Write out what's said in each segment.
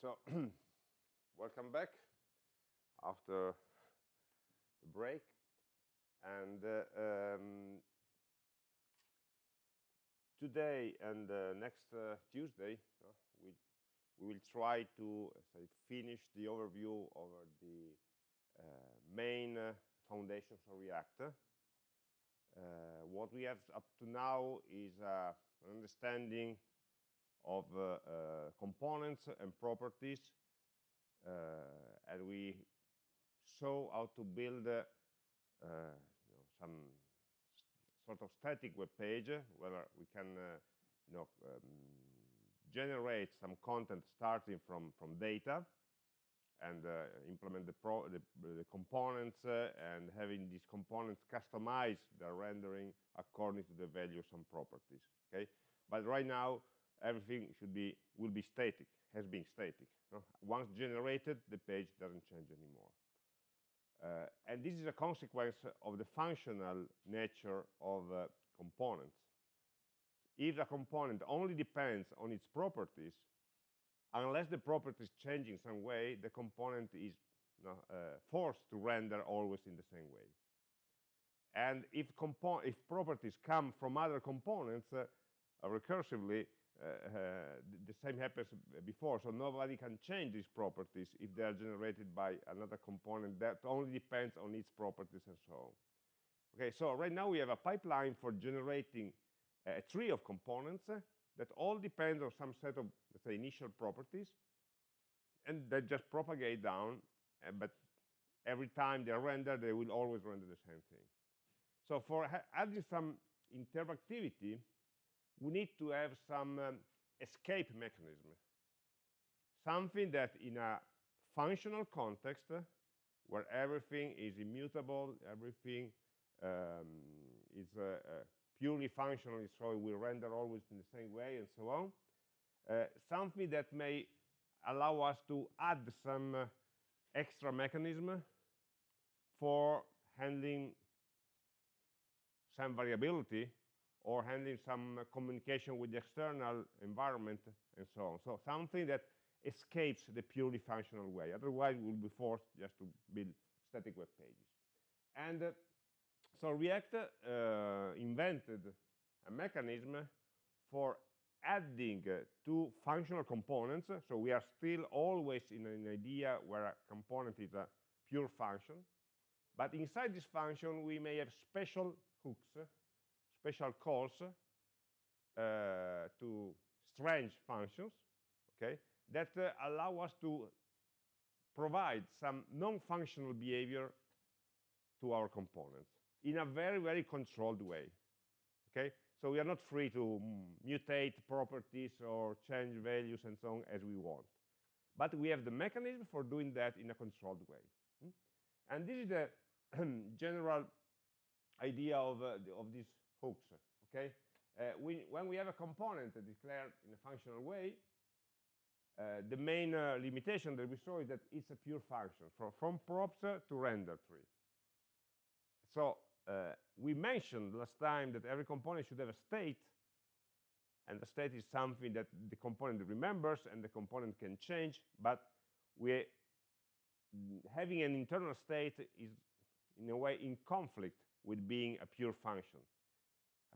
So, welcome back after the break. And uh, um, today and uh, next uh, Tuesday, uh, we, we will try to say, finish the overview over the uh, main uh, foundations of React. what we have up to now is an understanding of uh, uh, components and properties uh, and we show how to build you know, some sort of static web page where we can you know, um, generate some content starting from, from data and uh, implement the, the, the, components uh, and having these components customize their rendering according to the values and properties. Okay, but right now everything should be will be static, has been static. No? Once generated, the page doesn't change anymore. Uh, and this is a consequence of the functional nature of uh, components. If the component only depends on its properties, unless the properties change in some way, the component is uh, forced to render always in the same way. And if, if properties come from other components, uh, recursively, the same happens before, so nobody can change these properties if they are generated by another component that only depends on its properties and so on. Okay, so right now we have a pipeline for generating a tree of components uh, that all depends on some set of, let's say, initial properties, and they just propagate down, uh, but every time they are rendered, they will always render the same thing. So for adding some interactivity, we need to have some um, escape mechanism, something that in a functional context uh, where everything is immutable, everything um, is uh, uh, purely functional, so it will render always in the same way and so on, uh, something that may allow us to add some extra mechanism for handling some variability or handling some communication with the external environment and so on. So something that escapes the purely functional way. Otherwise, we'll be forced just to build static web pages. And uh, so React uh, invented a mechanism for adding uh, to functional components. So we are still always in an idea where a component is a pure function. But inside this function, we may have special hooks special calls uh, to strange functions, okay, that uh, allow us to provide some non-functional behavior to our components in a very, very controlled way, okay? So we are not free to mutate properties or change values and so on as we want. But we have the mechanism for doing that in a controlled way. Hmm? And this is the general idea of, uh, of this hooks, okay? Uh, we, when we have a component declared in a functional way, uh, the main uh, limitation that we saw is that it's a pure function, from, from props to render tree. So uh, we mentioned last time that every component should have a state, and the state is something that the component remembers and the component can change, but we having an internal state is in a way in conflict with being a pure function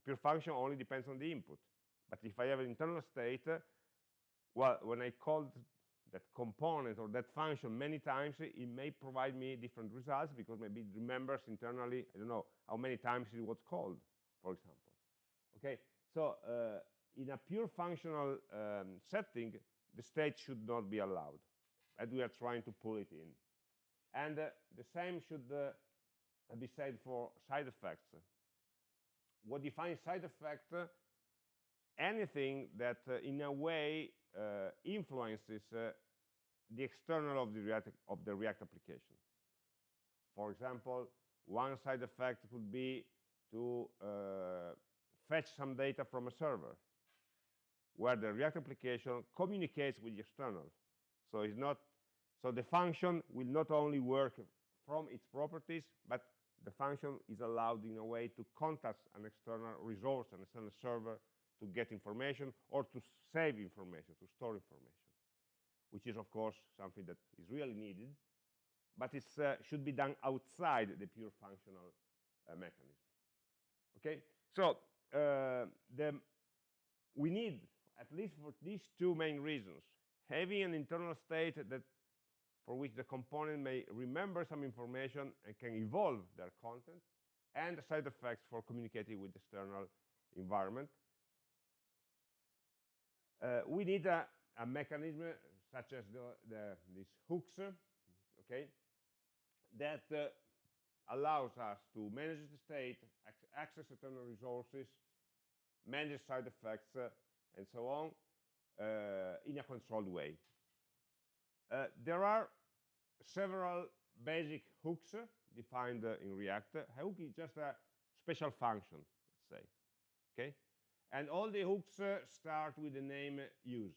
pure function only depends on the input. But if I have an internal state, well, when I call that component or that function many times, it may provide me different results because maybe it remembers internally, I don't know, how many times it was called, for example. Okay, so uh, in a pure functional um, setting, the state should not be allowed, and we are trying to pull it in. And uh, the same should uh, be said for side effects what defines side effect anything that uh, in a way uh, influences uh, the external of the React of the React application. For example, one side effect could be to uh, fetch some data from a server, where the React application communicates with the external. So it's not so the function will not only work from its properties, but the function is allowed in a way to contact an external resource, an external server to get information or to save information, to store information. which is, of course, something that is really needed, but it uh, should be done outside the pure functional uh, mechanism. Okay, so uh, the, we need, at least for these two main reasons, having an internal state that for which the component may remember some information and can evolve their content, and side effects for communicating with the external environment. Uh, we need a, a, mechanism such as the, the, these hooks, okay, that uh, allows us to manage the state, access external resources, manage side effects, uh, and so on, uh, in a controlled way. Uh, there are several basic hooks defined in React. A hook is just a special function, let's say. Okay? And all the hooks start with the name use,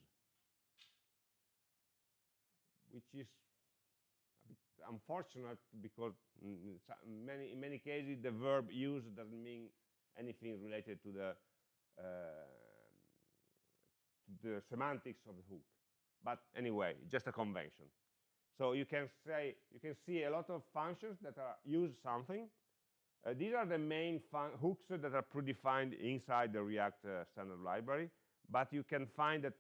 which is unfortunate because many, in many cases the verb use doesn't mean anything related to the, uh, to the semantics of the hook. But anyway, just a convention. So you can say you can see a lot of functions that are use something. Uh, these are the main hooks that are predefined inside the React uh, standard library. But you can find that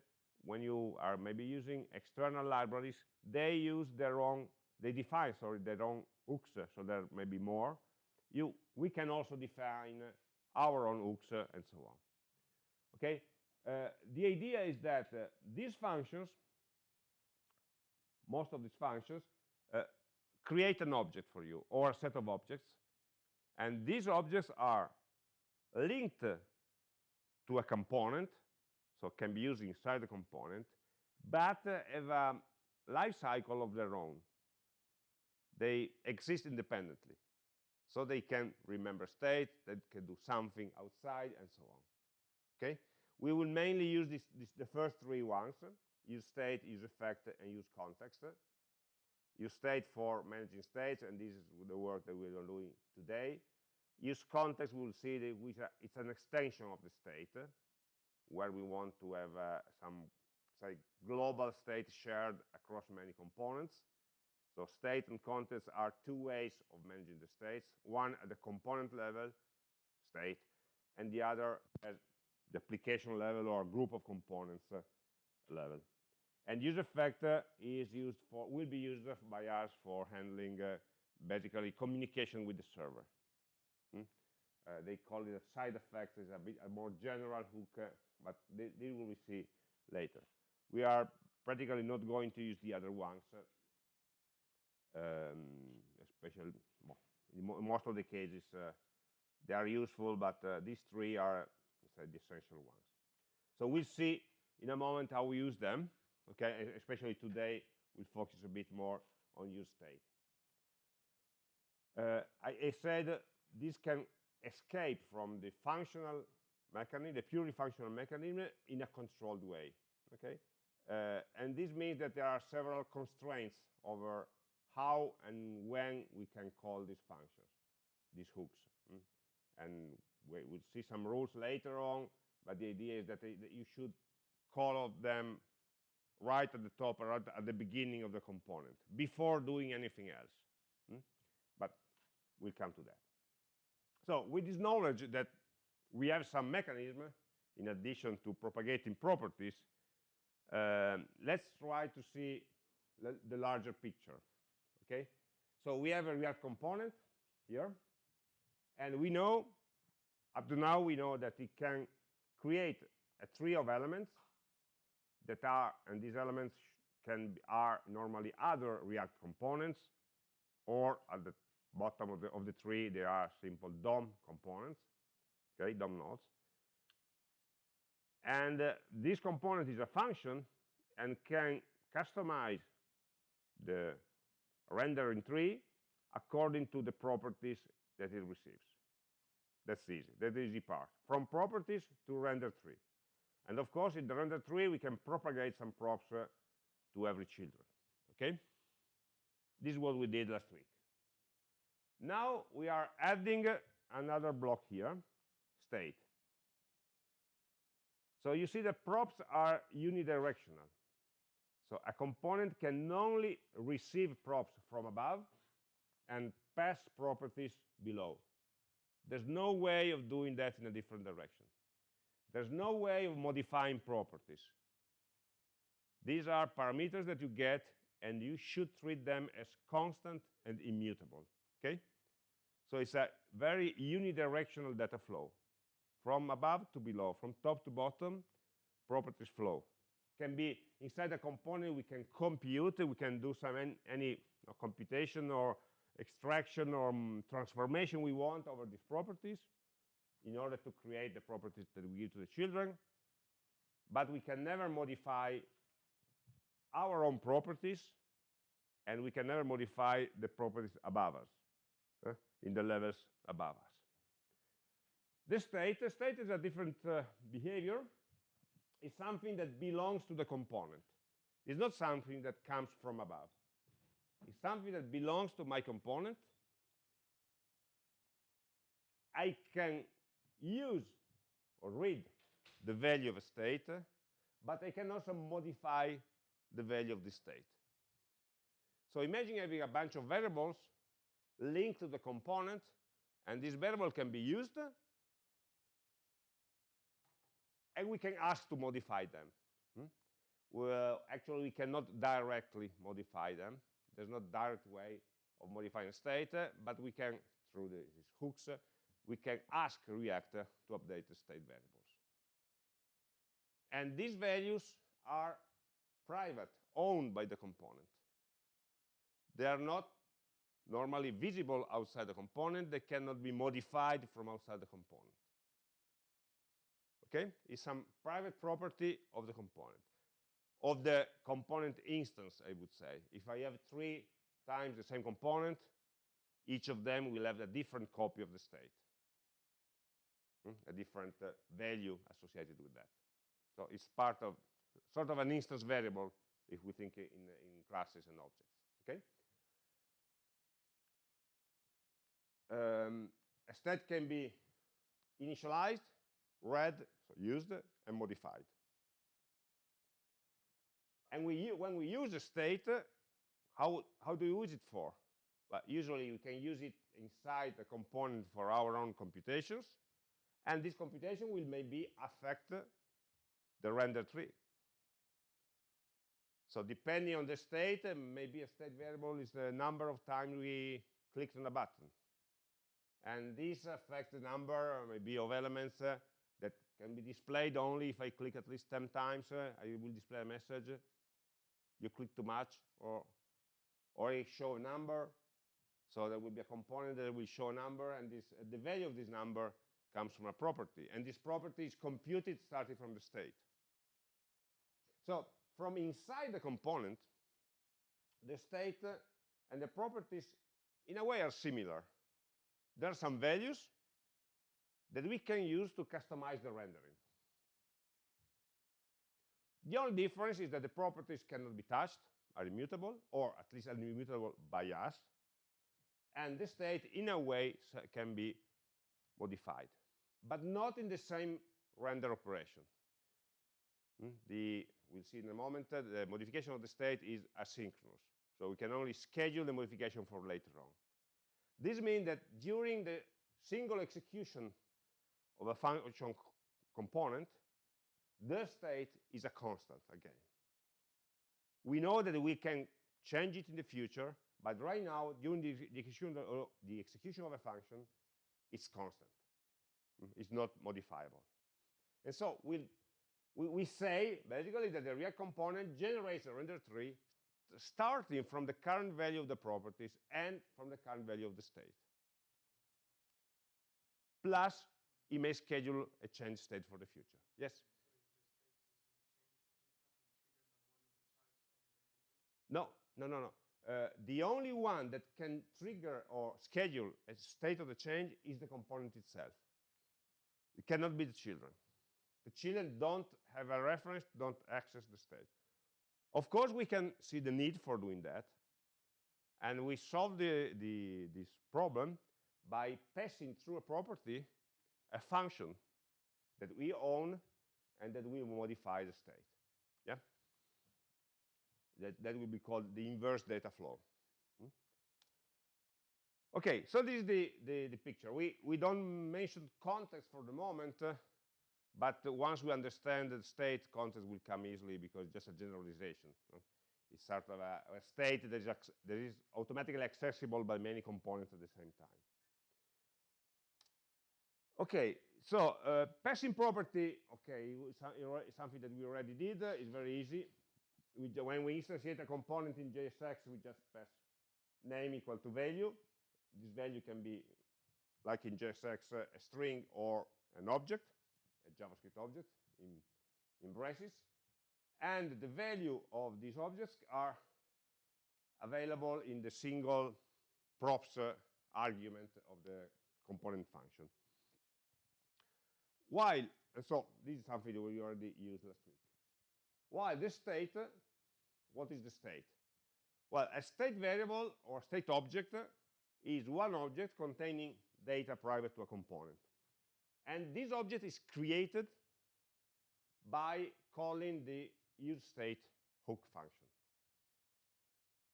when you are maybe using external libraries, they use their own, they define, sorry, their own hooks, so there may be more. You, we can also define our own hooks uh, and so on. Okay, uh, the idea is that uh, these functions most of these functions, uh, create an object for you or a set of objects. And these objects are linked to a component, so can be used inside the component, but uh, have a life cycle of their own. They exist independently. So they can remember state, they can do something outside, and so on. Okay? We will mainly use this, this, the first three ones, use state, use effect, and use context. Use state for managing states, and this is the work that we are doing today. Use context, we'll see that it's an extension of the state, where we want to have uh, some, say, global state shared across many components. So state and context are two ways of managing the states, one at the component level, state, and the other at the application level or group of components uh, level. And use effect is used for, will be used by us for handling uh, basically communication with the server. Hmm? Uh, they call it a side effect, it's a bit a more general hook, uh, but this will we see later. We are practically not going to use the other ones, um, especially in most of the cases uh, they are useful, but uh, these three are the essential ones. So we'll see in a moment how we use them okay? Especially today we'll focus a bit more on use state. Uh, I, I, said this can escape from the functional mechanism the purely functional mechanism in a controlled way okay? Uh, and this means that there are several constraints over how and when we can call these functions these hooks mm? and we will see some rules later on but the idea is that, they, that you should call them right at the top or at the beginning of the component before doing anything else. Hmm? But we'll come to that. So with this knowledge that we have some mechanism in addition to propagating properties, um, let's try to see the larger picture. Okay, so we have a React component here, and we know up to now we know that it can create a tree of elements that are, and these elements can are normally other React components, or at the bottom of the, of the tree, they are simple DOM components, okay, DOM nodes. And uh, this component is a function and can customize the rendering tree according to the properties that it receives. That's easy. That's the easy part. From properties to render tree. And of course, in the render tree, we can propagate some props uh, to every children. Okay? This is what we did last week. Now we are adding another block here, state. So you see the props are unidirectional. So a component can only receive props from above and pass properties below. There's no way of doing that in a different direction. There's no way of modifying properties. These are parameters that you get, and you should treat them as constant and immutable, okay? So it's a very unidirectional data flow. From above to below, from top to bottom, properties flow. Can be inside a component, we can compute, we can do some any, computation or extraction or um, transformation we want over these properties in order to create the properties that we give to the children. But we can never modify our own properties, and we can never modify the properties above us, uh, in the levels above us. The state, the state is a different uh, behavior. It's something that belongs to the component. It's not something that comes from above. It's something that belongs to my component. I can use or read the value of a state, but I can also modify the value of the state. So imagine having a bunch of variables linked to the component, and this variable can be used, and we can ask to modify them. Hmm? Well, actually, we cannot directly modify them. There's no direct way of modifying a state, but we can, through the, these hooks, we can ask React to update the state variables. And these values are private, owned by the component. They are not normally visible outside the component. They cannot be modified from outside the component. Okay? It's some private property of the component. Of the component instance, I would say. If I have three times the same component, each of them will have a different copy of the state. Hmm? A different uh, value associated with that. So it's part of sort of an instance variable if we think in, in classes and objects, okay? Um, a state can be initialized, read, so used, and modified. And we, when we use a state, how, how do we use it for? Well, usually we can use it inside the component for our own computations, and this computation will maybe affect the render tree. So depending on the state, uh, maybe a state variable is the number of times we clicked on a button. And this affects the number, maybe, of elements uh, that can be displayed only if I click at least 10 times. Uh, I will display a message. You click too much, or, or I show a number. So there will be a component that will show a number, and this, uh, the value of this number comes from a property. And this property is computed starting from the state. So from inside the component, the state uh, and the properties, in a way, are similar. There are some values that we can use to customize the rendering. The only difference is that the properties cannot be touched, are immutable, or at least are immutable by us, and the state, in a way, can be modified, but not in the same render operation. Hmm? The we'll see in a moment, uh, the modification of the state is asynchronous. So we can only schedule the modification for later on. This means that during the single execution of a function component, the state is a constant again. We know that we can change it in the future, but right now, during the, execution, of, the execution of a function, it's constant. Hmm? It's not modifiable. And so we'll we, we say basically that the React component generates a render tree starting from the current value of the properties and from the current value of the state. Plus, it may schedule a change state for the future. Yes? No, no, no, no. Uh, the only one that can trigger or schedule a state of the change is the component itself. It cannot be the children. The children don't have a reference, don't access the state. Of course, we can see the need for doing that. And we solve the, the, this problem by passing through a property a function that we own and that we modify the state. That, that will be called the inverse data flow. Hmm? Okay, so this is the, the, the, picture. We, we don't mention context for the moment, uh, but once we understand the state, context will come easily because it's just a generalization. It's sort of a, a state that is, that is automatically accessible by many components at the same time. Okay, so uh, passing property, okay, something that we already did. Uh, it's very easy. We, when we instantiate a component in JSX, we just pass name equal to value. This value can be, like in JSX, uh, a string or an object, a JavaScript object in, in braces. And the value of these objects are available in the single props uh, argument of the component function. While, so this is something we already used last week. While the state, what is the state? Well, a state variable or state object is one object containing data private to a component. And this object is created by calling the useState hook function.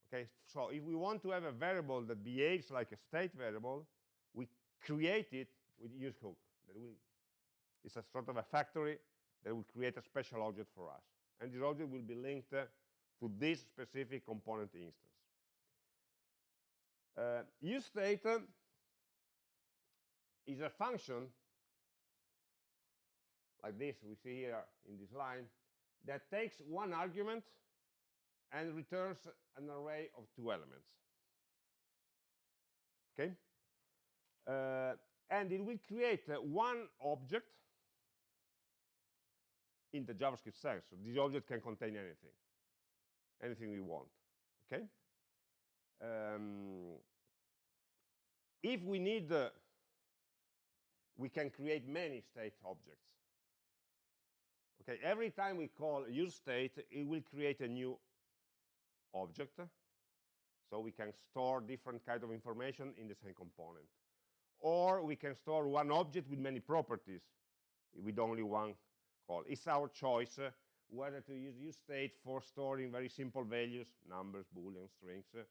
Okay, so if we want to have a variable that behaves like a state variable, we create it with useHook. Will it's a sort of a factory that will create a special object for us. And this object will be linked to this specific component instance. Uh, useState is a function like this we see here in this line that takes one argument and returns an array of two elements. Okay? Uh, and it will create uh, one object in the JavaScript sense. So this object can contain anything, anything we want. Okay. Um, if we need, uh, we can create many state objects. Okay, every time we call use state, it will create a new object. So we can store different kind of information in the same component. Or we can store one object with many properties with only one call. It's our choice uh, whether to use state for storing very simple values, numbers, boolean, strings, uh,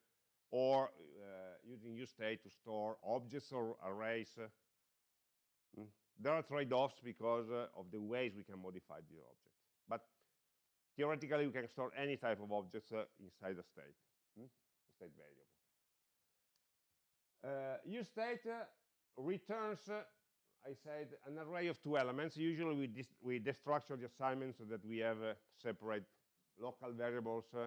or uh, using useState to store objects or arrays. Mm. There are trade-offs because of the ways we can modify the objects. But theoretically, we can store any type of objects inside a state, mm? state variable. Uh, useState uh, returns uh, I said an array of two elements. Usually we, we destructure the assignment so that we have uh, separate local variables uh,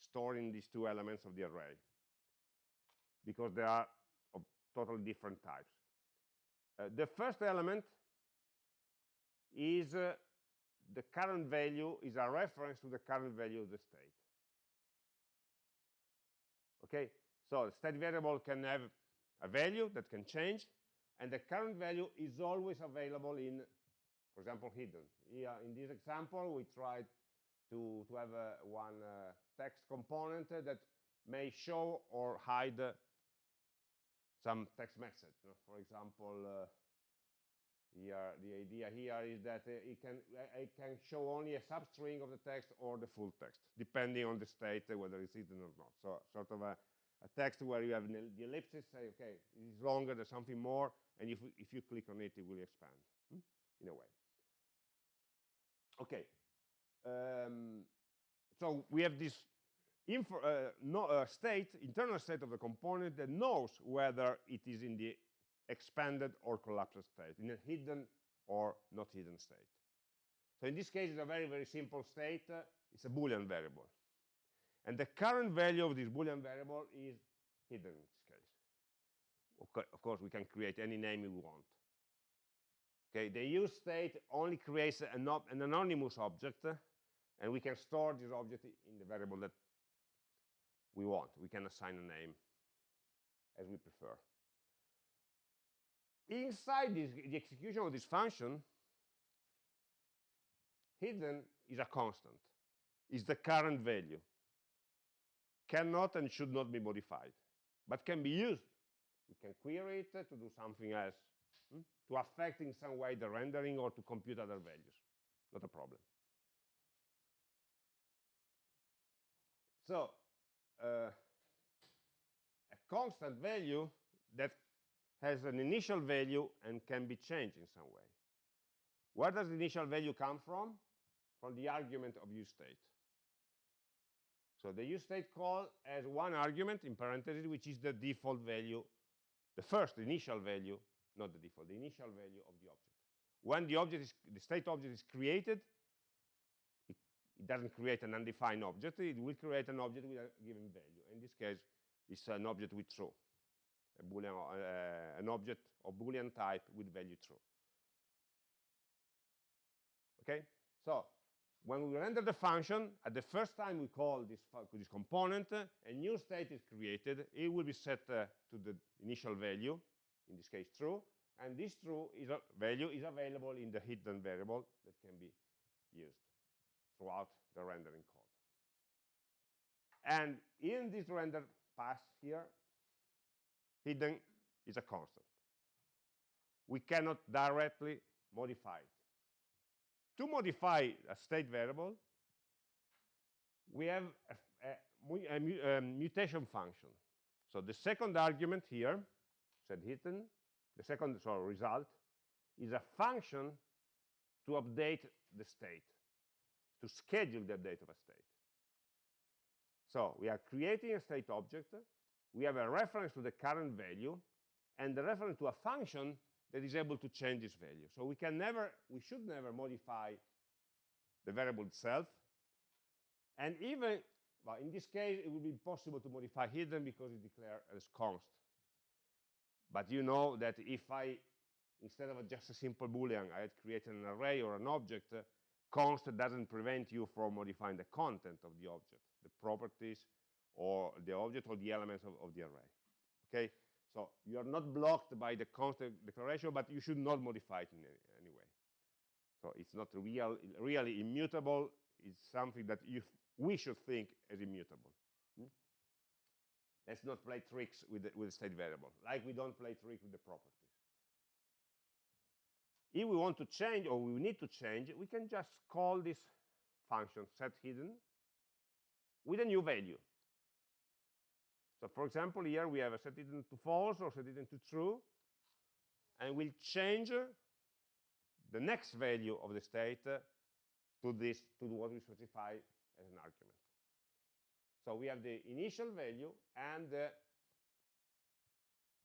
storing these two elements of the array because they are of totally different types. Uh, the first element is uh, the current value is a reference to the current value of the state. Okay, so the state variable can have a value that can change and the current value is always available in, for example, hidden. Here, in this example, we tried to, to have a, one uh, text component that may show or hide uh, some text message. For example, uh, here the idea here is that uh, it can it can show only a substring of the text or the full text, depending on the state uh, whether it's hidden or not. So sort of a a text where you have the ellipsis, say, okay, it's longer, there's something more, and if, if you click on it, it will expand hmm? in a way. Okay, um, so we have this info, uh, no, uh, state, internal state of the component that knows whether it is in the expanded or collapsed state, in a hidden or not hidden state. So in this case, it's a very, very simple state. Uh, it's a Boolean variable. And the current value of this Boolean variable is hidden. Of course, we can create any name we want. Okay, the use state only creates an, an anonymous object, and we can store this object in the variable that we want. We can assign a name as we prefer. Inside this, the execution of this function, hidden is a constant, is the current value cannot and should not be modified, but can be used. We can query it to do something else, hmm? to affect in some way the rendering or to compute other values. Not a problem. So uh, a constant value that has an initial value and can be changed in some way. Where does the initial value come from? From the argument of useState. So the useState call has one argument in parentheses, which is the default value, the first initial value, not the default, the initial value of the object. When the object is, the state object is created, it, it doesn't create an undefined object, it will create an object with a given value. In this case, it's an object with true, a Boolean, uh, an object of Boolean type with value true. Okay, so when we render the function, at the first time we call this, this component, a new state is created. It will be set uh, to the initial value, in this case true, and this true is a value is available in the hidden variable that can be used throughout the rendering code. And in this render pass here, hidden is a constant. We cannot directly modify it to modify a state variable, we have a, a, a, mutation function. So the second argument here, set hidden, the second sorry, result, is a function to update the state, to schedule the update of a state. So we are creating a state object, we have a reference to the current value, and the reference to a function that is able to change its value. So we can never, we should never modify the variable itself. And even, well, in this case, it would be impossible to modify hidden because it's declared as const. But you know that if I, instead of just a simple Boolean, I had created an array or an object, uh, const doesn't prevent you from modifying the content of the object, the properties, or the object or the elements of, of the array. Okay, so you are not blocked by the constant declaration, but you should not modify it in any, any way. So it's not real, really immutable. It's something that you, we should think as immutable. Hmm? Let's not play tricks with the, with the state variable, like we don't play tricks with the properties. If we want to change, or we need to change, we can just call this function set hidden with a new value. So for example, here we have a set it to false or set it to true, and we'll change the next value of the state to this, to what we specify as an argument. So we have the initial value and the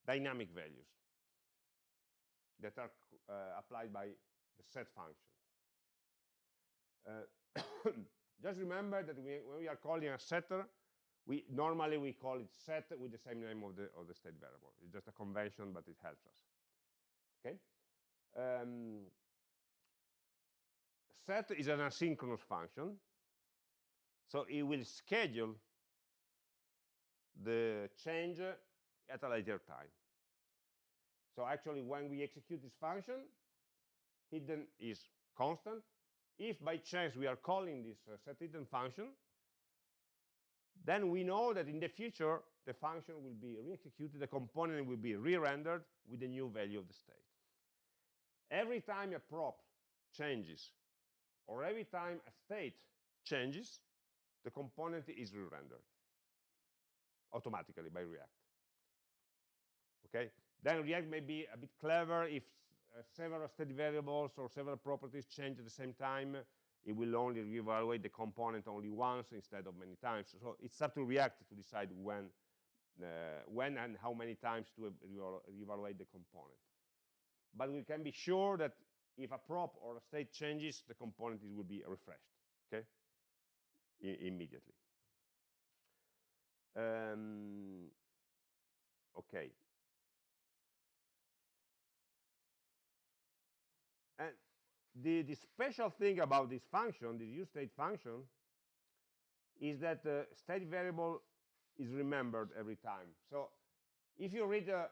dynamic values that are uh, applied by the set function. Uh, just remember that we, when we are calling a setter, we normally we call it set with the same name of the of the state variable. It's just a convention, but it helps us. Okay. Um, set is an asynchronous function, so it will schedule the change at a later time. So actually, when we execute this function, hidden is constant. If by chance we are calling this uh, set hidden function, then we know that in the future, the function will be re-executed, the component will be re-rendered with the new value of the state. Every time a prop changes, or every time a state changes, the component is re-rendered automatically by React. Okay? Then React may be a bit clever if uh, several state variables or several properties change at the same time it will only reevaluate the component only once instead of many times. So it's up to React to decide when, uh, when and how many times to reevaluate the component. But we can be sure that if a prop or a state changes, the component will be refreshed, okay, I immediately. Um, okay. The, the special thing about this function, this useState function, is that the state variable is remembered every time. So if you read uh,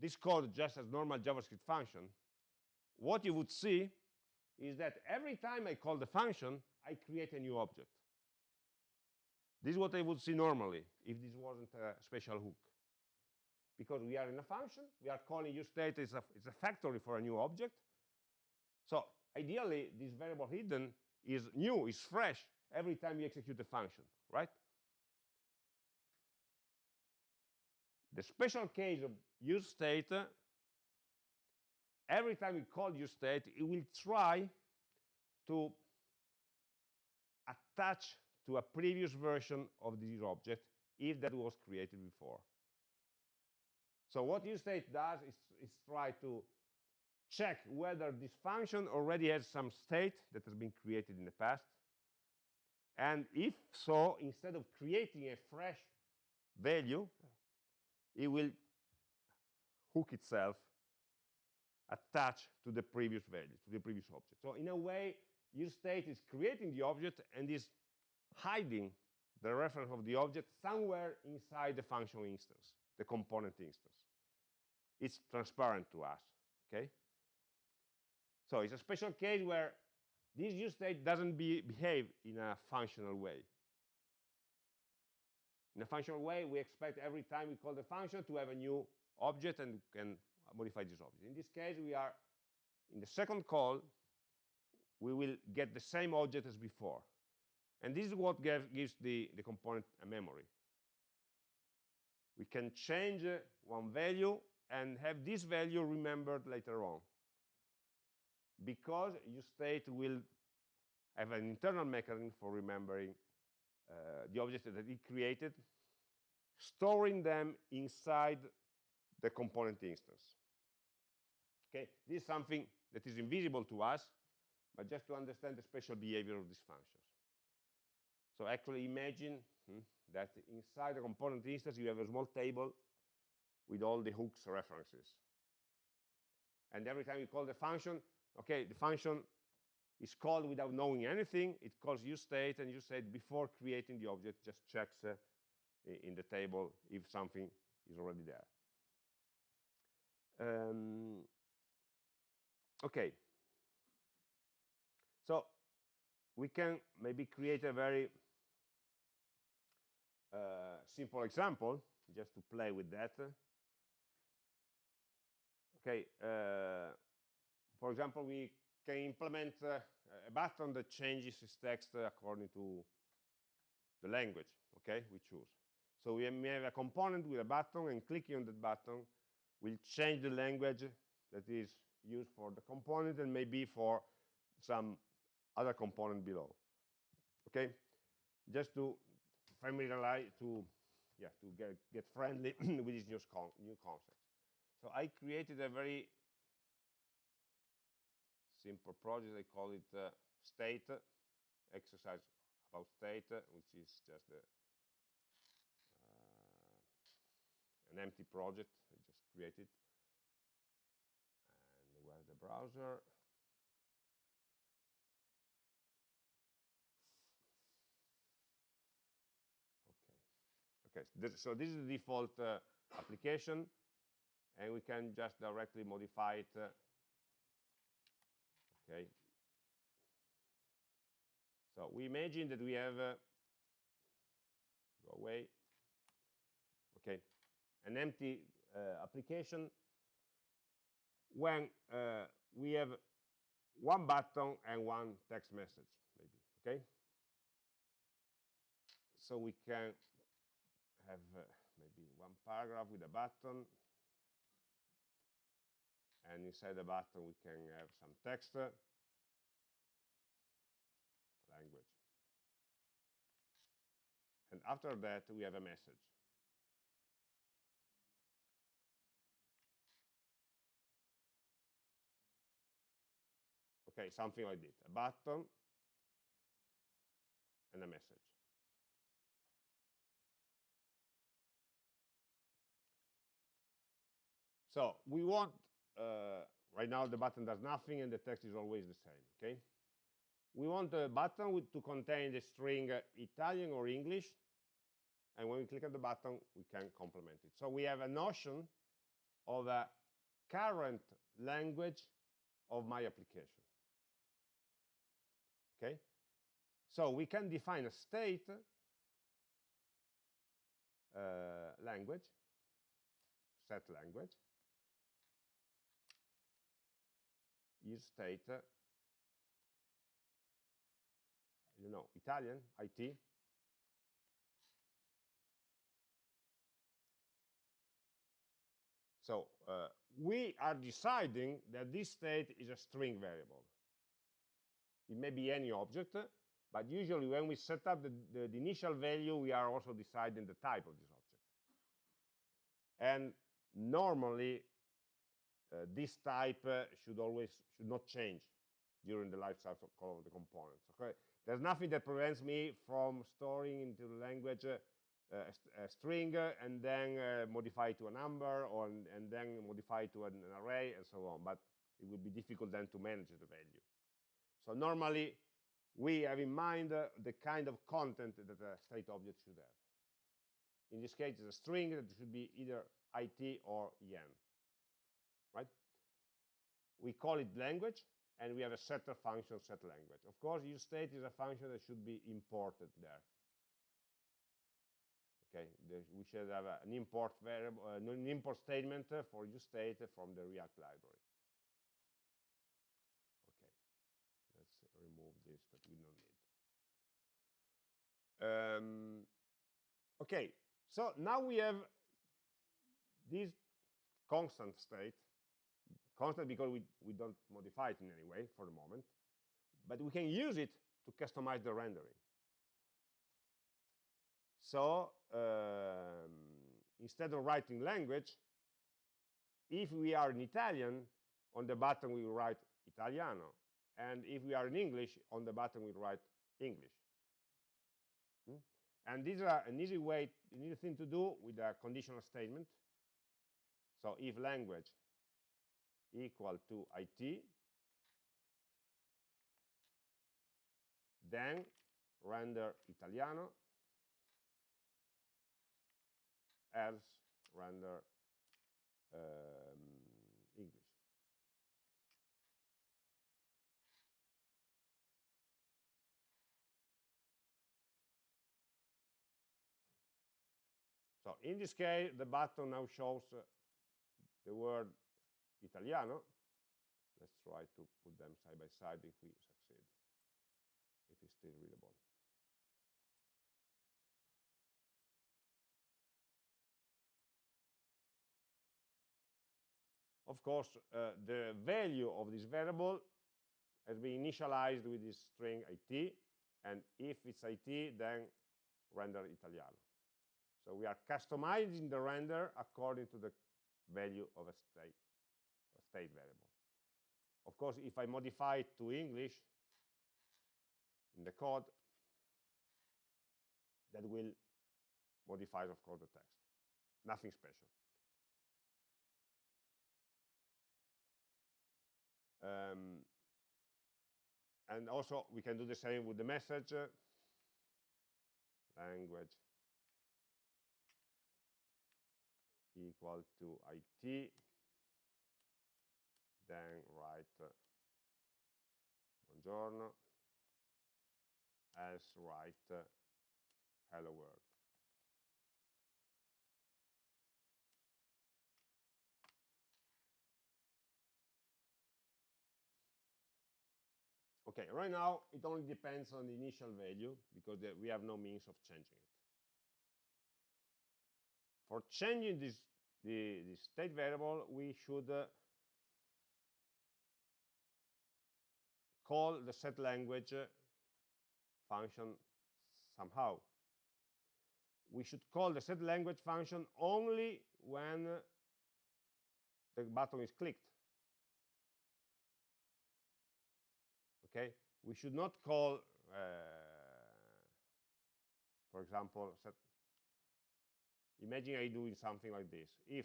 this code just as normal JavaScript function, what you would see is that every time I call the function, I create a new object. This is what I would see normally if this wasn't a special hook. Because we are in a function, we are calling useState, it's a, it's a factory for a new object. So ideally, this variable hidden is new, is fresh every time you execute a function, right? The special case of use state, every time you call use state, it will try to attach to a previous version of this object if that was created before. So what use state does is, is try to check whether this function already has some state that has been created in the past. And if so, instead of creating a fresh value, it will hook itself attached to the previous value, to the previous object. So in a way, use state is creating the object and is hiding the reference of the object somewhere inside the function instance, the component instance. It's transparent to us, okay? So it's a special case where this use state doesn't be, behave in a functional way. In a functional way, we expect every time we call the function to have a new object and can modify this object. In this case, we are in the second call, we will get the same object as before. And this is what gives the, the component a memory. We can change one value and have this value remembered later on. Because use state will have an internal mechanism for remembering uh, the objects that it created, storing them inside the component instance. Okay, this is something that is invisible to us, but just to understand the special behavior of these functions. So actually imagine hmm, that inside the component instance you have a small table with all the hooks references. And every time you call the function, okay, the function is called without knowing anything. It calls useState, and you useState before creating the object just checks uh, in the table if something is already there. Um, okay. So we can maybe create a very uh, simple example, just to play with that. Okay, uh, for example, we can implement uh, a button that changes its text according to the language, okay, we choose. So we have a component with a button, and clicking on that button will change the language that is used for the component and maybe for some other component below. Okay, just to familiarize to yeah to get get friendly with this new con new concept. So I created a very simple project. I call it uh, state exercise about state, which is just a, uh, an empty project I just created. And where's the browser? Okay, this, so this is the default uh, application, and we can just directly modify it. Okay. So we imagine that we have, uh, go away, okay, an empty uh, application when uh, we have one button and one text message, maybe, okay? So we can have uh, maybe one paragraph with a button. And inside the button, we can have some text, language. And after that, we have a message. Okay, something like this, a button and a message. So we want, uh, right now the button does nothing and the text is always the same, okay? We want the button with, to contain the string uh, Italian or English, and when we click on the button, we can complement it. So we have a notion of a current language of my application. Okay? So we can define a state uh, language, set language, use state, you know, Italian, IT, So uh, we are deciding that this state is a string variable. It may be any object, but usually when we set up the, the, the initial value, we are also deciding the type of this object. And normally, uh, this type uh, should always should not change during the life cycle of the components. Okay, there's nothing that prevents me from storing into the language uh, a, a, string uh, and then uh, modify it to a number or, and then modify it to an, an, array and so on. But it would be difficult then to manage the value. So normally, we have in mind uh, the kind of content that a state object should have. In this case, it's a string that should be either it or right? We call it language, and we have a setter function set language. Of course, useState is a function that should be imported there. Okay, we should have an import variable, uh, an import statement uh, for useState from the React library. Okay, let's remove this that we don't need. Um, okay, so now we have this constant state, constant because we, we don't modify it in any way for the moment, but we can use it to customize the rendering. So um, instead of writing language, if we are in Italian, on the button we write Italiano. And if we are in English, on the button we write English. Hmm? And these are an easy way, an easy thing to do with a conditional statement. So if language equal to IT, then render Italiano else render um, English. So in this case, the button now shows uh, the word Italiano. Let's try to put them side by side if we succeed, if it's still readable. of course, uh, the value of this variable has been initialized with this string it, and if it's it, then render Italiano. So we are customizing the render according to the value of a state, state variable. Of course, if I modify it to English in the code, that will modify, of course, the text. Nothing special. Um, and also, we can do the same with the message. Language equal to IT. Then write uh, buongiorno as write uh, hello world. Okay, right now it only depends on the initial value because we have no means of changing it. For changing this the, the state variable, we should uh, call the set language function somehow. We should call the set language function only when the button is clicked. okay we should not call uh, for example set imagine I doing something like this if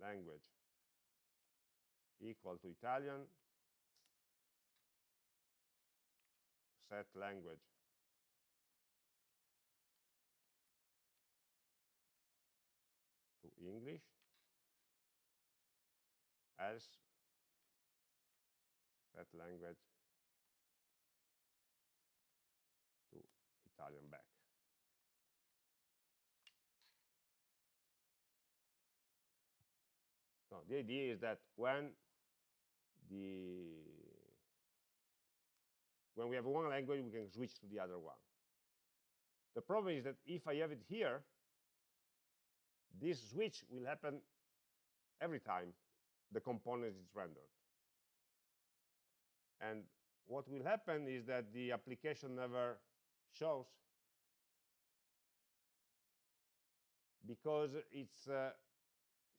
language equal to Italian set language to English as set language to Italian back. So the idea is that when the when we have one language, we can switch to the other one. The problem is that if I have it here, this switch will happen every time the component is rendered. And what will happen is that the application never shows because it's uh,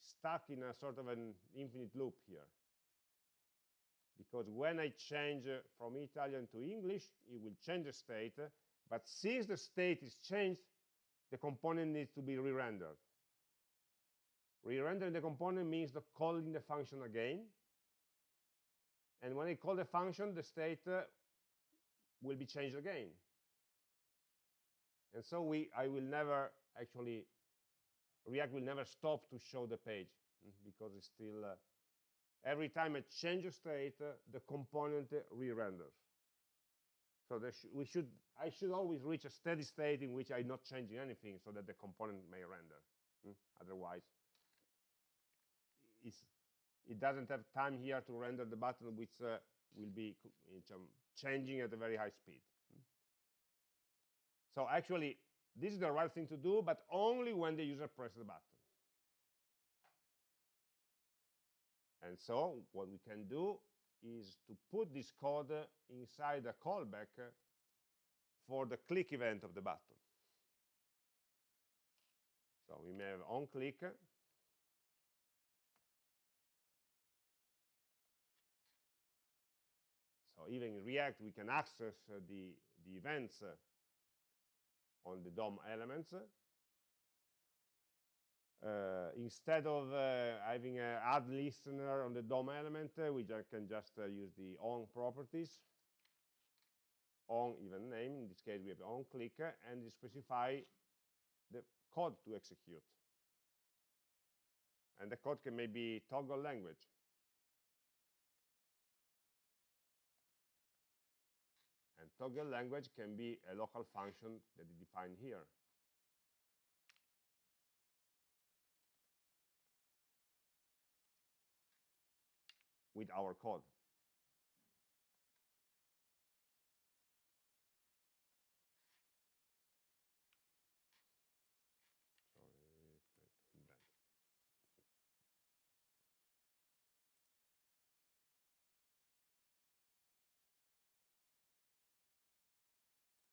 stuck in a sort of an infinite loop here. Because when I change uh, from Italian to English, it will change the state, but since the state is changed, the component needs to be re-rendered. Re-rendering the component means the calling the function again. And when I call the function, the state uh, will be changed again. And so we, I will never actually, React will never stop to show the page mm, because it's still, uh, every time I change a state, uh, the component re-renders. So sh we should, I should always reach a steady state in which I'm not changing anything so that the component may render. Mm? Otherwise, it doesn't have time here to render the button which uh, will be changing at a very high speed. Mm. So actually, this is the right thing to do, but only when the user presses the button. And so what we can do is to put this code inside a callback for the click event of the button. So we may have on click So even in React, we can access the, the events on the DOM elements. Instead of uh, having an add listener on the DOM element, uh, we can just uh, use the on properties, on even name, in this case we have on click, and specify the code to execute. And the code can maybe toggle language. And toggle language can be a local function that is defined here. With our code.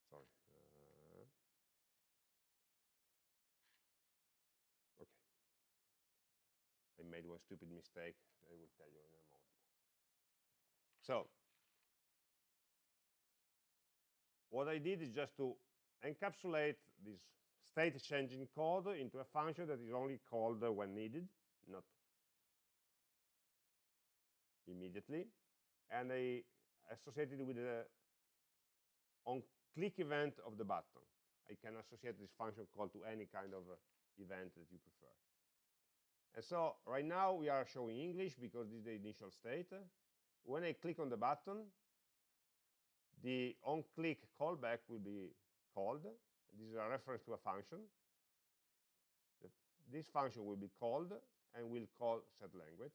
Sorry. Uh, okay. I made one stupid mistake. I will tell you in a. So what I did is just to encapsulate this state changing code into a function that is only called when needed, not immediately. And I associated it with the on click event of the button. I can associate this function call to any kind of event that you prefer. And so right now we are showing English because this is the initial state. When I click on the button, the on-click callback will be called. This is a reference to a function. This function will be called and will call set language.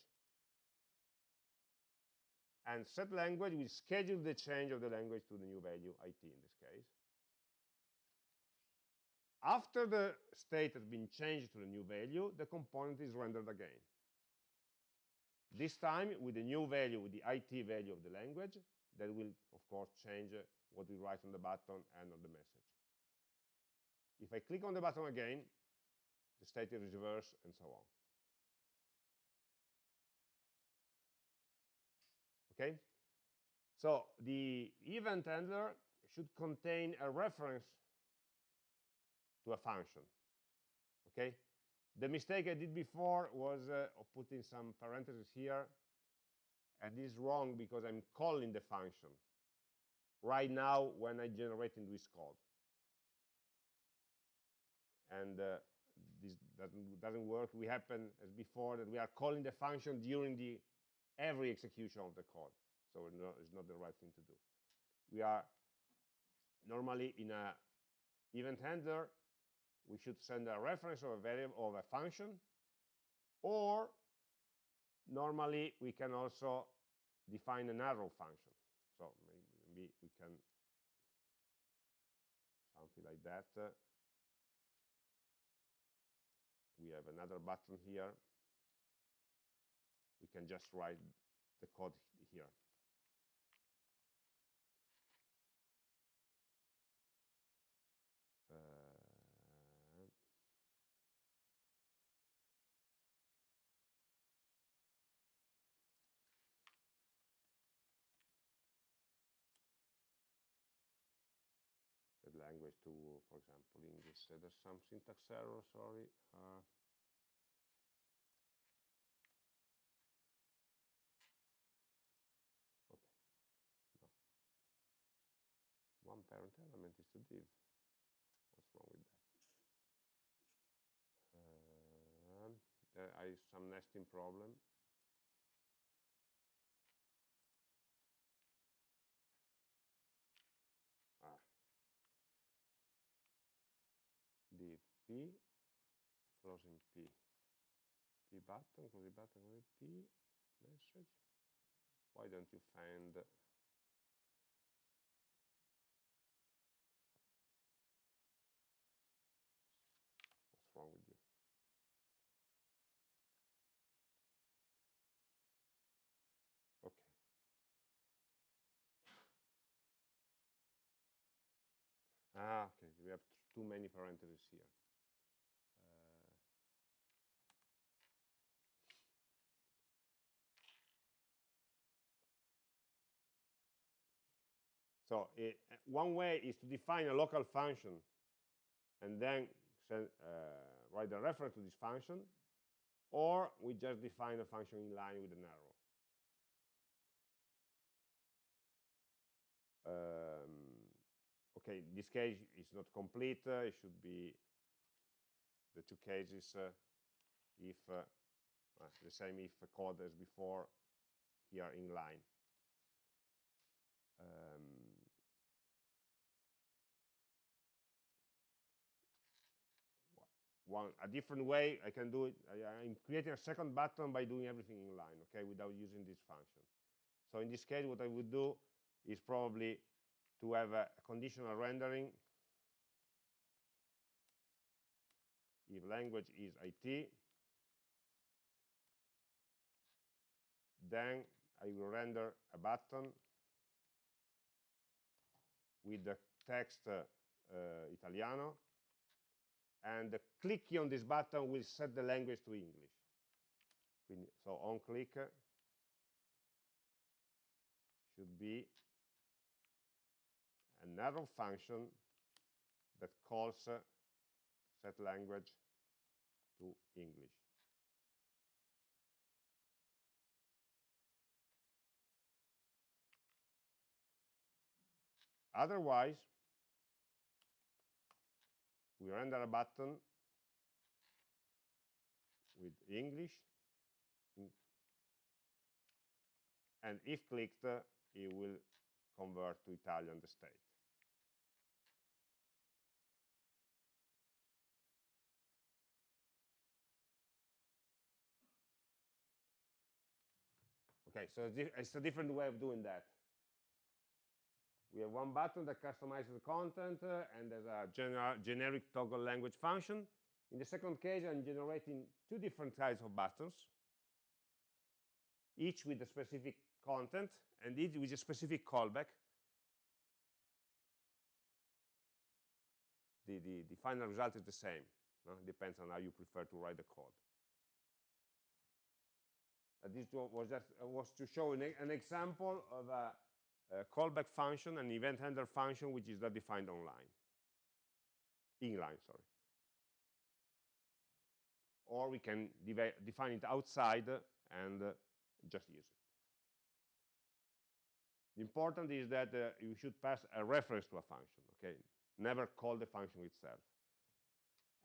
And set language will schedule the change of the language to the new value, IT in this case. After the state has been changed to the new value, the component is rendered again. This time with the new value, with the IT value of the language, that will, of course, change what we write on the button and on the message. If I click on the button again, the state is reversed and so on. Okay? So the event handler should contain a reference to a function. Okay? The mistake I did before was uh, putting some parentheses here, and this is wrong because I'm calling the function right now when I generating this code. And uh, this doesn't, doesn't work. We happen as before that we are calling the function during the every execution of the code. So it's not the right thing to do. We are normally in a event handler we should send a reference of a variable of a function or normally we can also define an arrow function. So maybe we can something like that. We have another button here. We can just write the code here. Uh, the language to, for example, English. Uh, there's some syntax error, sorry. Uh, one parent element is a div. What's wrong with that? Um, there is some nesting problem. Ah. Div closing p, p button, closing button, closing p, message. Why don't you find what's wrong with you? Okay. Ah, okay, we have too many parentheses here. So it, one way is to define a local function and then send, uh, write a reference to this function, or we just define a function in line with an arrow. Um, okay, this case is not complete. Uh, it should be the two cases uh, if uh, the same if code as before here in line. Um, one a different way I can do it. I, am creating a second button by doing everything in line okay without using this function. So in this case what I would do is probably to have a conditional rendering. If language is IT then I will render a button with the text uh, uh, Italiano and clicking on this button will set the language to English. So on click should be another function that calls uh, set language to English. Otherwise, we render a button with English and if clicked it will convert to Italian the state. Okay, so it's a different way of doing that. We have one button that customizes the content uh, and there's a gener generic toggle language function. In the second case, I'm generating two different types of buttons, each with a specific content and each with a specific callback. The, the, the final result is the same. No? It depends on how you prefer to write the code. Uh, this was just uh, was to show an, an example of a callback function and event handler function, which is not defined online. Inline, sorry. Or we can define it outside and uh, just use it. The important is that uh, you should pass a reference to a function, okay? Never call the function itself.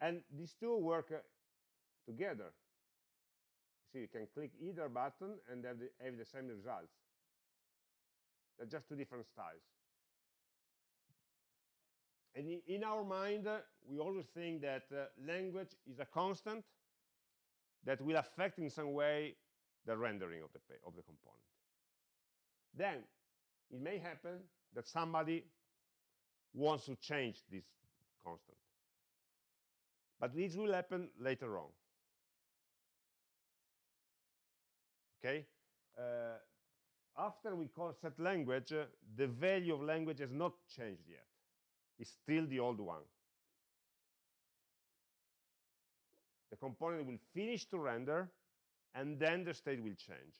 And these two work uh, together. See, you can click either button and have the, have the same results. They're just two different styles. And in our mind, uh, we always think that uh, language is a constant that will affect in some way the rendering of the, of the component. Then it may happen that somebody wants to change this constant. But this will happen later on. okay? Uh, after we call set language, uh, the value of language has not changed yet. It's still the old one. The component will finish to render, and then the state will change.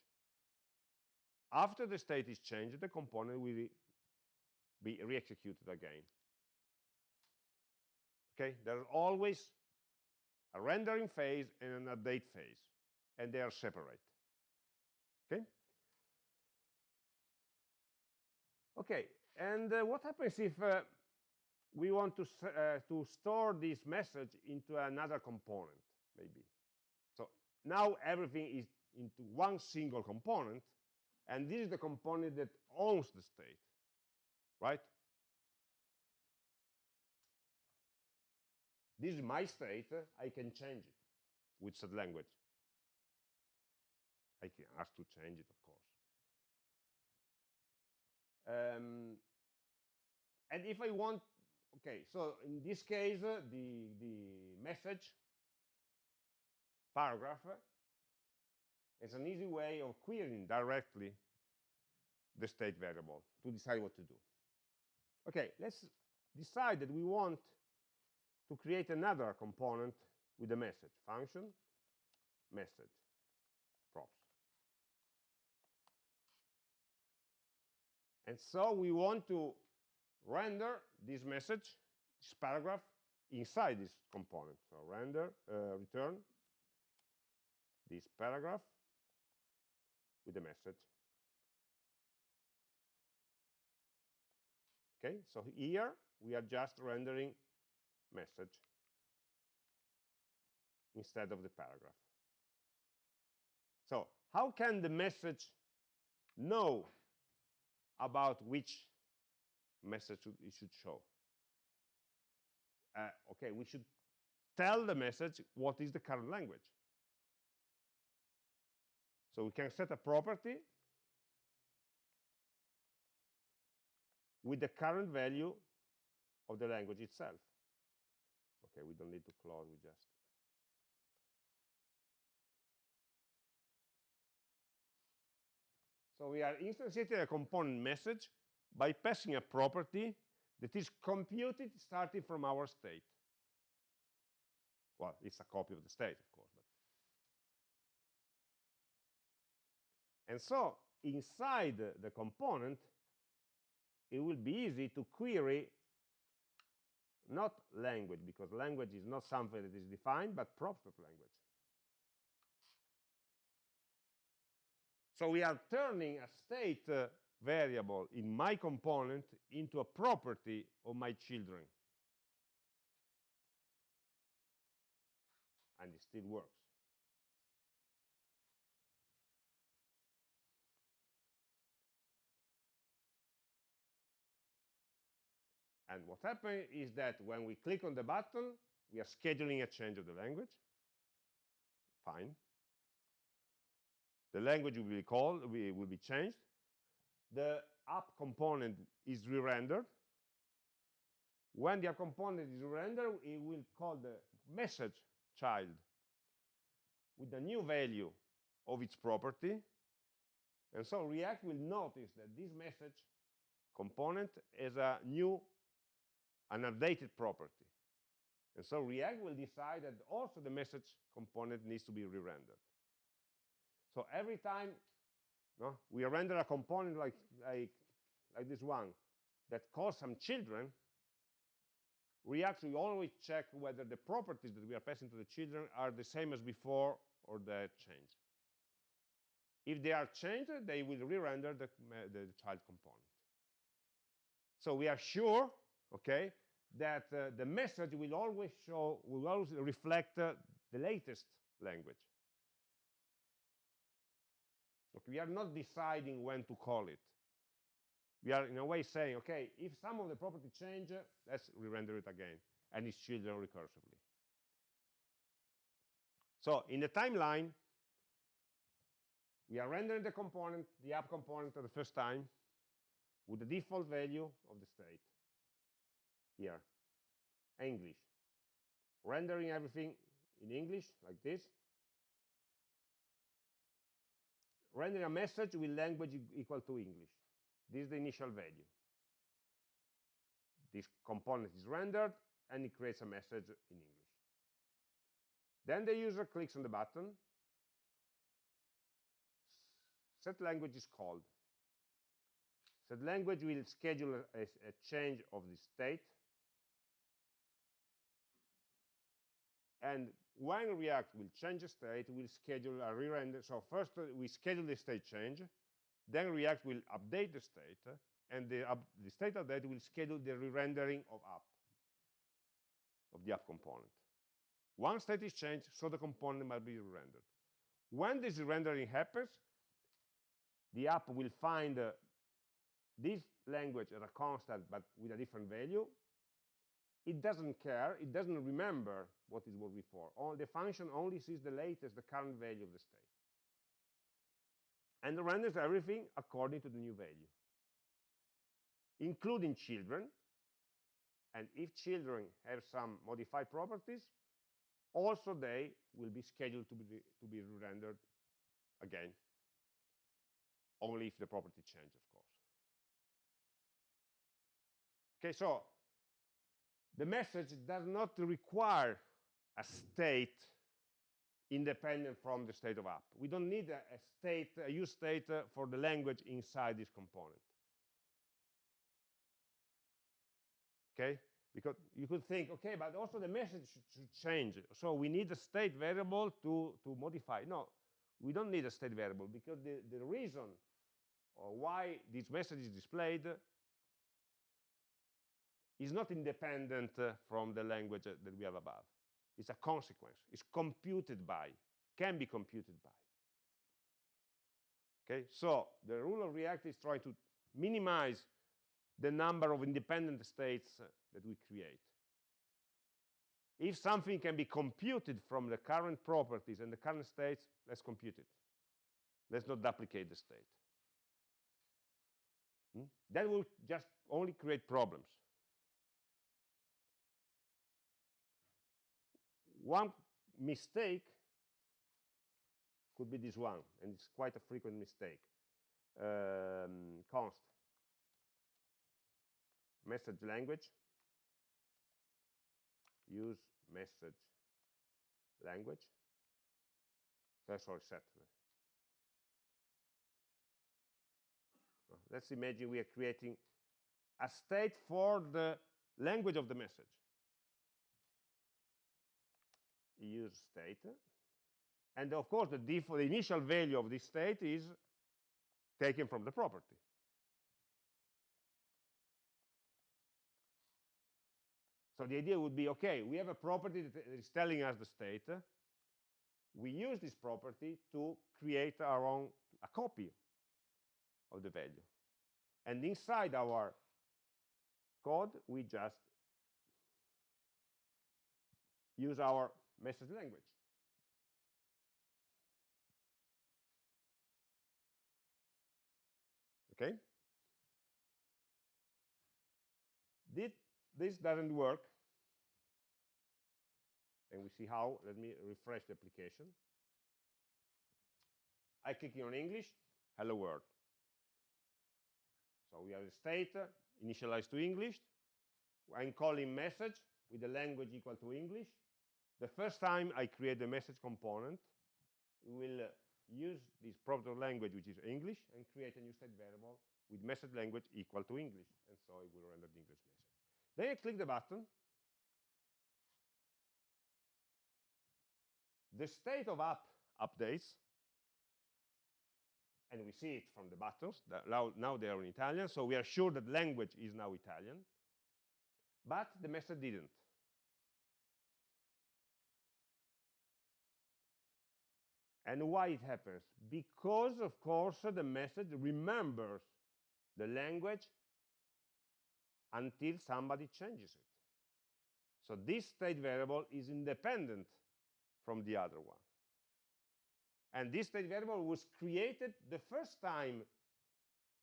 After the state is changed, the component will be re-executed again. Okay, there's always a rendering phase and an update phase, and they are separate. Okay. Okay, and uh, what happens if uh, we want to uh, to store this message into another component, maybe? So now everything is into one single component, and this is the component that owns the state, right? This is my state. I can change it with set language. I can ask to change it. Um, and if I want, okay, so in this case, uh, the, the message paragraph is an easy way of querying directly the state variable to decide what to do. Okay, let's decide that we want to create another component with a message function message props and so we want to render this message this paragraph inside this component so render uh, return this paragraph with the message okay so here we are just rendering message instead of the paragraph. So how can the message know about which message it should show? Uh, okay, we should tell the message what is the current language. So we can set a property with the current value of the language itself. Okay, we don't need to close, we just So we are instantiating a component message by passing a property that is computed starting from our state. Well, it's a copy of the state, of course. But. And so inside the component, it will be easy to query not language, because language is not something that is defined, but props of language. So we are turning a state uh, variable in my component into a property of my children. And it still works. And what happens is that when we click on the button, we are scheduling a change of the language. Fine. The language will be called, will be changed. The app component is re-rendered. When the app component is re-rendered, it will call the message child with the new value of its property. And so React will notice that this message component is a new an updated property. And so React will decide that also the message component needs to be re-rendered. So every time no, we render a component like, like, like this one that calls some children, we actually always check whether the properties that we are passing to the children are the same as before or they change. If they are changed, they will re-render the, the, the child component. So we are sure okay, that uh, the message will always show, will always reflect uh, the latest language. Okay, we are not deciding when to call it. We are, in a way, saying, okay, if some of the property change, let's re-render it again, and it's children recursively. So in the timeline, we are rendering the component, the app component at the first time, with the default value of the state here, English. Rendering everything in English, like this. Rendering a message with language equal to English. This is the initial value. This component is rendered, and it creates a message in English. Then the user clicks on the button. Set language is called. Set language will schedule a, a change of the state. And when React will change the state, we'll schedule a re-render. So first uh, we schedule the state change, then React will update the state, and the, up, the state update will schedule the re-rendering of app, of the app component. One state is changed, so the component must be re-rendered. When this rendering happens, the app will find uh, this language as a constant, but with a different value. It doesn't care, it doesn't remember what it was before. All the function only sees the latest, the current value of the state. And renders everything according to the new value, including children. And if children have some modified properties, also they will be scheduled to be, to be rendered again, only if the property changes, of course. Okay, so the message does not require a state independent from the state of app. We don't need a, a state, a use state uh, for the language inside this component. Okay, because you could think, okay, but also the message should, should change. So we need a state variable to, to modify. No, we don't need a state variable because the, the reason or why this message is displayed is not independent uh, from the language uh, that we have above. It's a consequence. It's computed by, can be computed by. Okay, so the rule of React is trying to minimize the number of independent states uh, that we create. If something can be computed from the current properties and the current states, let's compute it. Let's not duplicate the state. Hmm? That will just only create problems. One mistake could be this one, and it's quite a frequent mistake. Um, const message language. Use message language. Uh, sorry set. Let's imagine we are creating a state for the language of the message use state. And of course, the, the initial value of this state is taken from the property. So the idea would be, okay, we have a property that is telling us the state. We use this property to create our own, a copy of the value. And inside our code, we just use our message language. Okay? Did, this doesn't work. And we see how. Let me refresh the application. I click on English, hello world. So we have a state initialized to English. I'm calling message with the language equal to English. The first time I create the message component, we will uh, use this proper language, which is English, and create a new state variable with message language equal to English. And so it will render the English message. Then I click the button. The state of app updates. And we see it from the buttons. Now, now they are in Italian, so we are sure that language is now Italian. But the message didn't. And why it happens? Because, of course, the message remembers the language until somebody changes it. So this state variable is independent from the other one. And this state variable was created the first time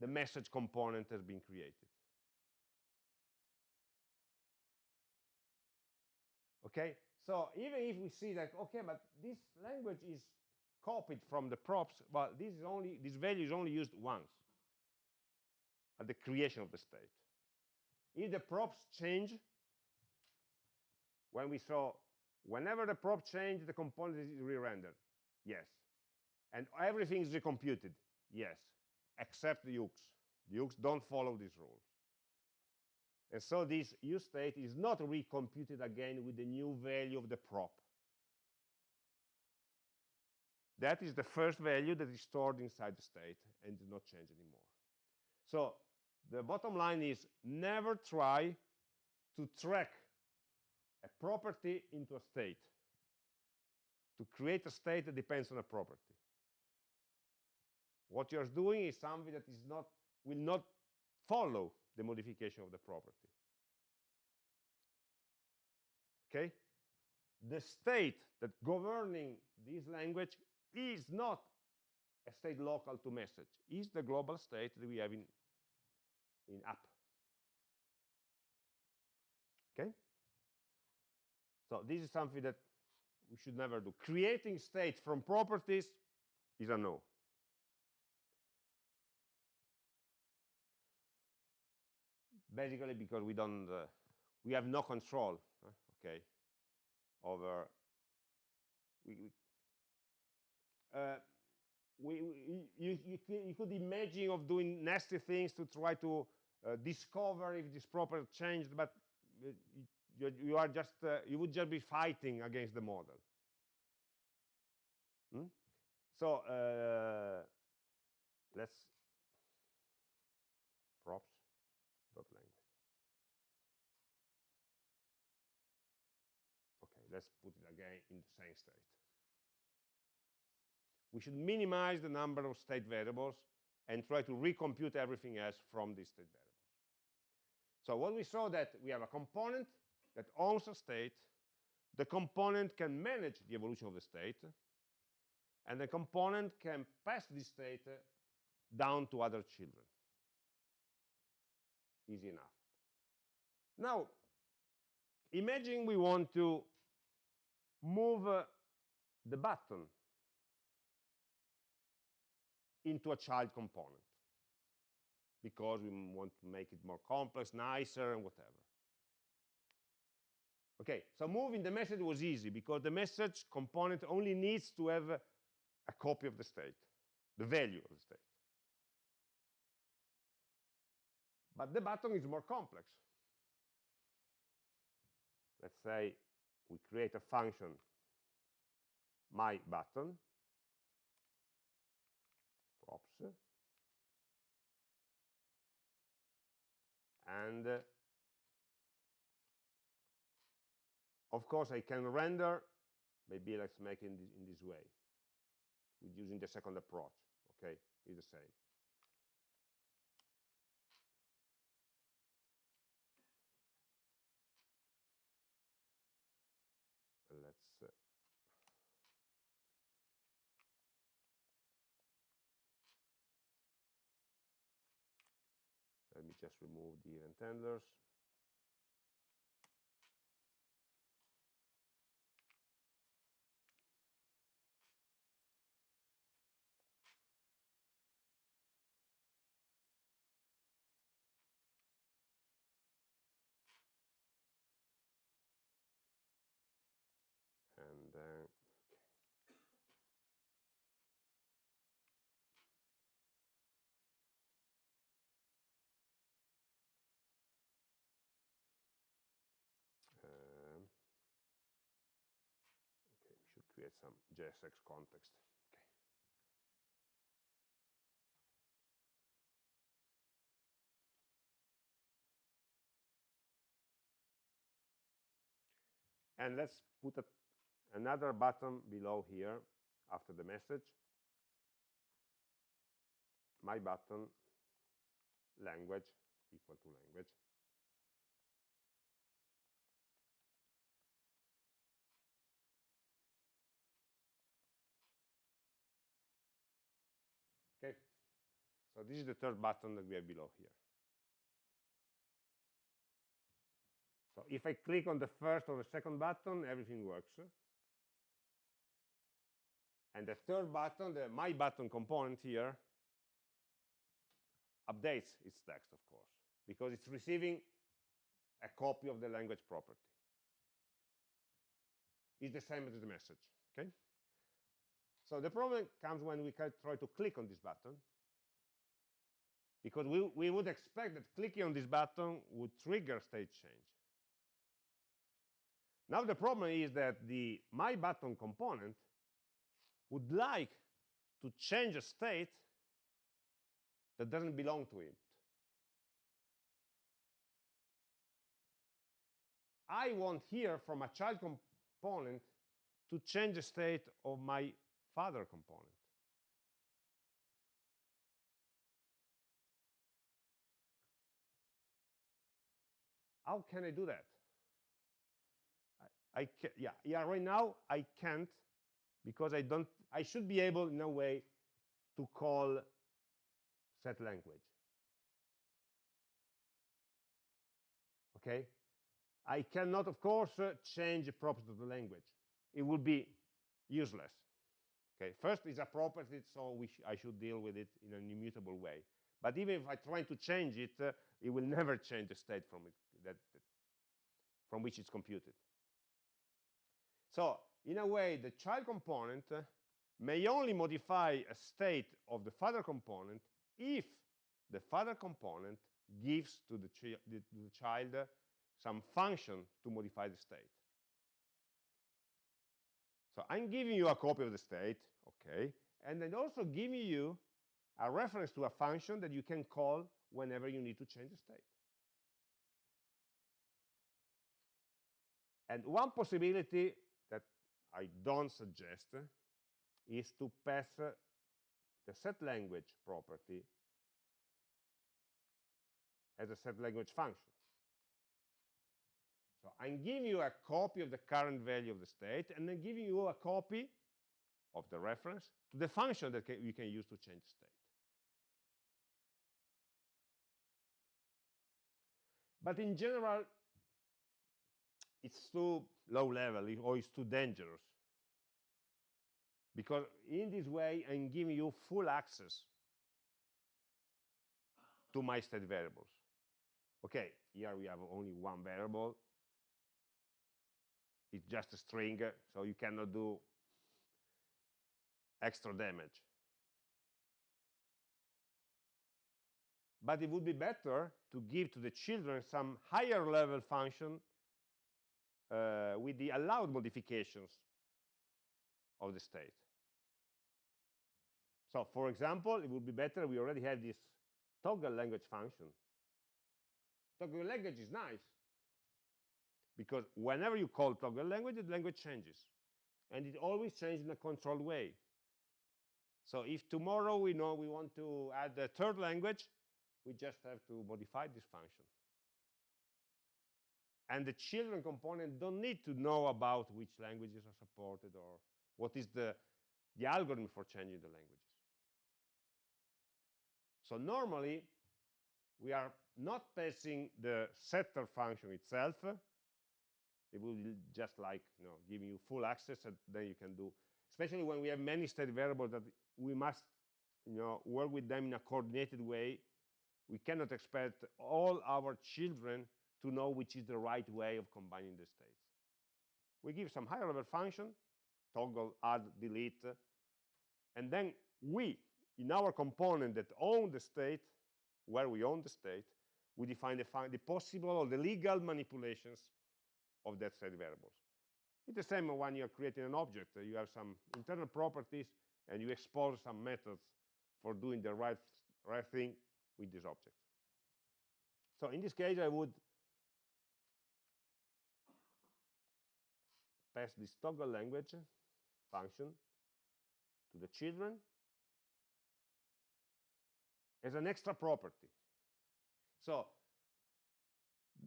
the message component has been created. Okay, so even if we see that, okay, but this language is copied from the props, but this is only this value is only used once at the creation of the state. If the props change, when we saw whenever the prop change, the component is re-rendered. Yes. And everything is recomputed. Yes. Except the hooks. The hooks don't follow these rules. And so this use state is not recomputed again with the new value of the prop. That is the first value that is stored inside the state and does not change anymore. So the bottom line is never try to track a property into a state, to create a state that depends on a property. What you're doing is something that is not, will not follow the modification of the property. Okay? The state that governing this language is not a state local to message, is the global state that we have in, in app. Okay? So this is something that we should never do. Creating state from properties is a no. Basically because we don't, uh, we have no control, okay, over, we, we uh, we, we, you, you, you, could imagine of doing nasty things to try to uh, discover if this property changed, but uh, you, you, are just, uh, you would just be fighting against the model. Hmm? So uh, let's props dot language. Okay, let's put it again in the same state we should minimize the number of state variables and try to recompute everything else from these state variables. So what we saw that we have a component that owns a state, the component can manage the evolution of the state, and the component can pass this state down to other children. Easy enough. Now, imagine we want to move uh, the button into a child component because we want to make it more complex, nicer, and whatever. Okay, so moving the message was easy because the message component only needs to have a, a copy of the state, the value of the state. But the button is more complex. Let's say we create a function, my button, props and of course I can render maybe let's make it in, this, in this way with using the second approach okay? It's the same just remove the event handlers. And then create some JSX context. Okay. And let's put a, another button below here after the message. My button language equal to language. So this is the third button that we have below here. So if I click on the first or the second button, everything works. And the third button, the my button component here, updates its text, of course, because it's receiving a copy of the language property. It's the same as the message, okay? So the problem comes when we try to click on this button, because we, we would expect that clicking on this button would trigger state change. Now the problem is that the my button component would like to change a state that doesn't belong to it. I want here from a child component to change the state of my father component. How can I do that? I, I can, yeah, yeah, right now I can't because I don't, I should be able in a way to call set language. Okay? I cannot, of course, uh, change the property of the language. It would be useless. Okay, first is a property, so sh I should deal with it in an immutable way. But even if I try to change it, uh, it will never change the state from it that, that, from which it's computed. So, in a way, the child component uh, may only modify a state of the father component if the father component gives to the, the, the child uh, some function to modify the state. So I'm giving you a copy of the state, okay, and then also giving you a reference to a function that you can call whenever you need to change the state. And one possibility that I don't suggest is to pass the set language property as a set language function. So I'm giving you a copy of the current value of the state, and then giving you a copy of the reference to the function that you can use to change the state. But in general, it's too low level or it's too dangerous. Because in this way, I'm giving you full access to my state variables. Okay, here we have only one variable. It's just a string, so you cannot do extra damage. But it would be better to give to the children some higher level function uh, with the allowed modifications of the state. So for example, it would be better, we already have this toggle language function. Toggle language is nice because whenever you call toggle language, the language changes. And it always changes in a controlled way. So if tomorrow we know we want to add a third language, we just have to modify this function. And the children component don't need to know about which languages are supported or what is the, the algorithm for changing the languages. So normally, we are not passing the setter function itself. It will just like you know, giving you full access, and then you can do, especially when we have many state variables that we must you know, work with them in a coordinated way. We cannot expect all our children to know which is the right way of combining the states. We give some higher level function, toggle, add, delete, and then we, in our component that own the state, where we own the state, we define the, the possible or the legal manipulations of that state variables. It's the same when you're creating an object. You have some internal properties, and you expose some methods for doing the right, right thing with this object. So in this case, I would pass this toggle language function to the children as an extra property. So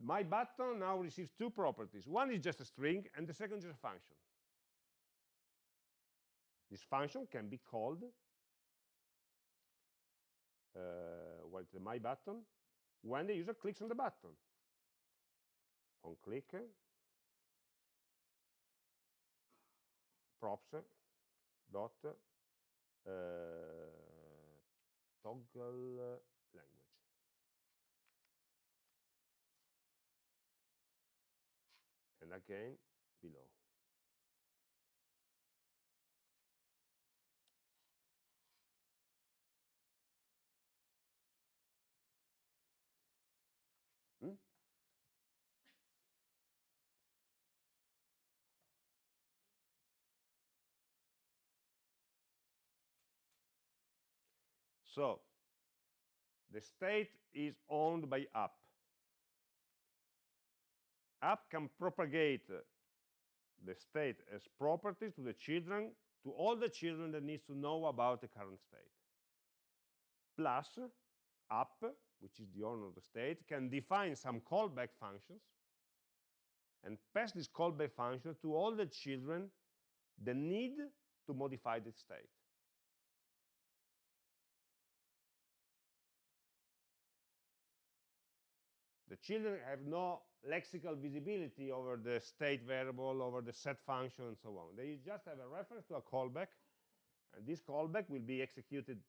my button now receives two properties. One is just a string, and the second is a function. This function can be called uh, well, the my button when the user clicks on the button. On click, props, dot uh, toggle language. And again, below. Hmm? So the state is owned by app. App can propagate the state as properties to the children, to all the children that needs to know about the current state. Plus, app, which is the owner of the state, can define some callback functions and pass this callback function to all the children that need to modify the state. The children have no lexical visibility over the state variable, over the set function, and so on. They just have a reference to a callback, and this callback will be executed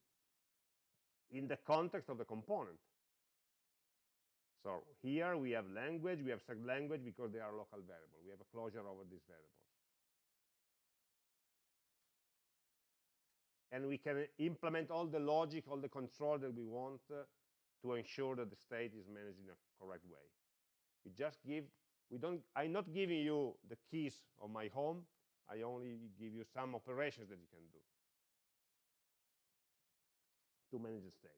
in the context of the component. So here we have language, we have set language because they are local variable. We have a closure over these variables. And we can implement all the logic, all the control that we want uh, to ensure that the state is managed in a correct way. We just give, we don't, I'm not giving you the keys of my home, I only give you some operations that you can do to manage the state.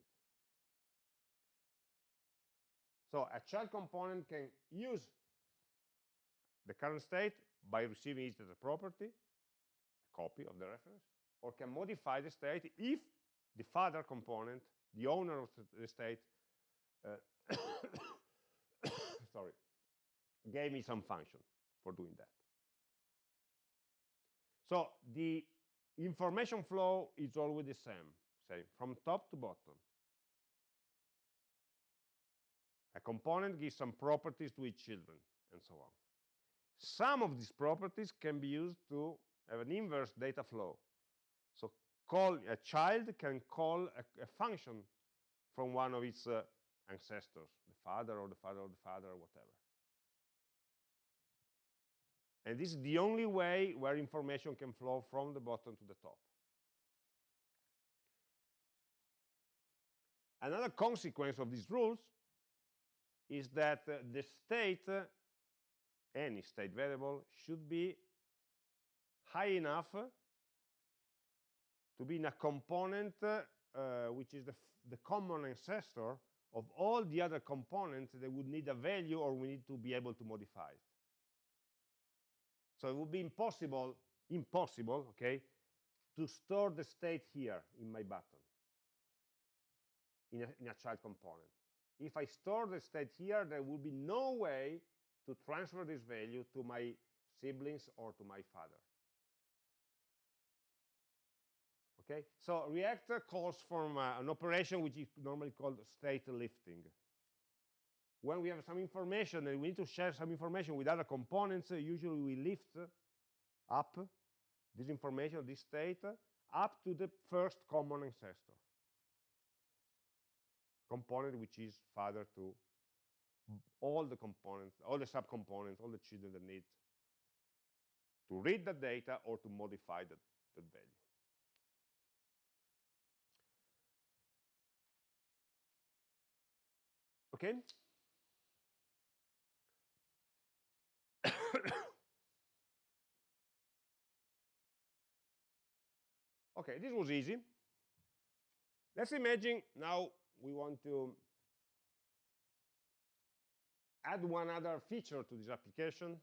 So a child component can use the current state by receiving it as a property, a copy of the reference, or can modify the state if the father component, the owner of the state, uh, sorry, gave me some function for doing that. So the information flow is always the same, say from top to bottom. A component gives some properties to its children, and so on. Some of these properties can be used to have an inverse data flow. So call a child can call a, a function from one of its uh, ancestors, father or the father or the father or whatever. And this is the only way where information can flow from the bottom to the top. Another consequence of these rules is that uh, the state, uh, any state variable, should be high enough to be in a component uh, which is the, the common ancestor of all the other components that would need a value or we need to be able to modify it. So it would be impossible, impossible, okay, to store the state here in my button, in a, in a child component. If I store the state here, there would be no way to transfer this value to my siblings or to my father. Okay, so React calls from uh, an operation which is normally called state lifting. When we have some information and we need to share some information with other components, uh, usually we lift up this information, this state, up to the first common ancestor component which is father to all the components, all the subcomponents, all the children that need to read the data or to modify the, the value. Okay? okay, this was easy. Let's imagine now we want to add one other feature to this application,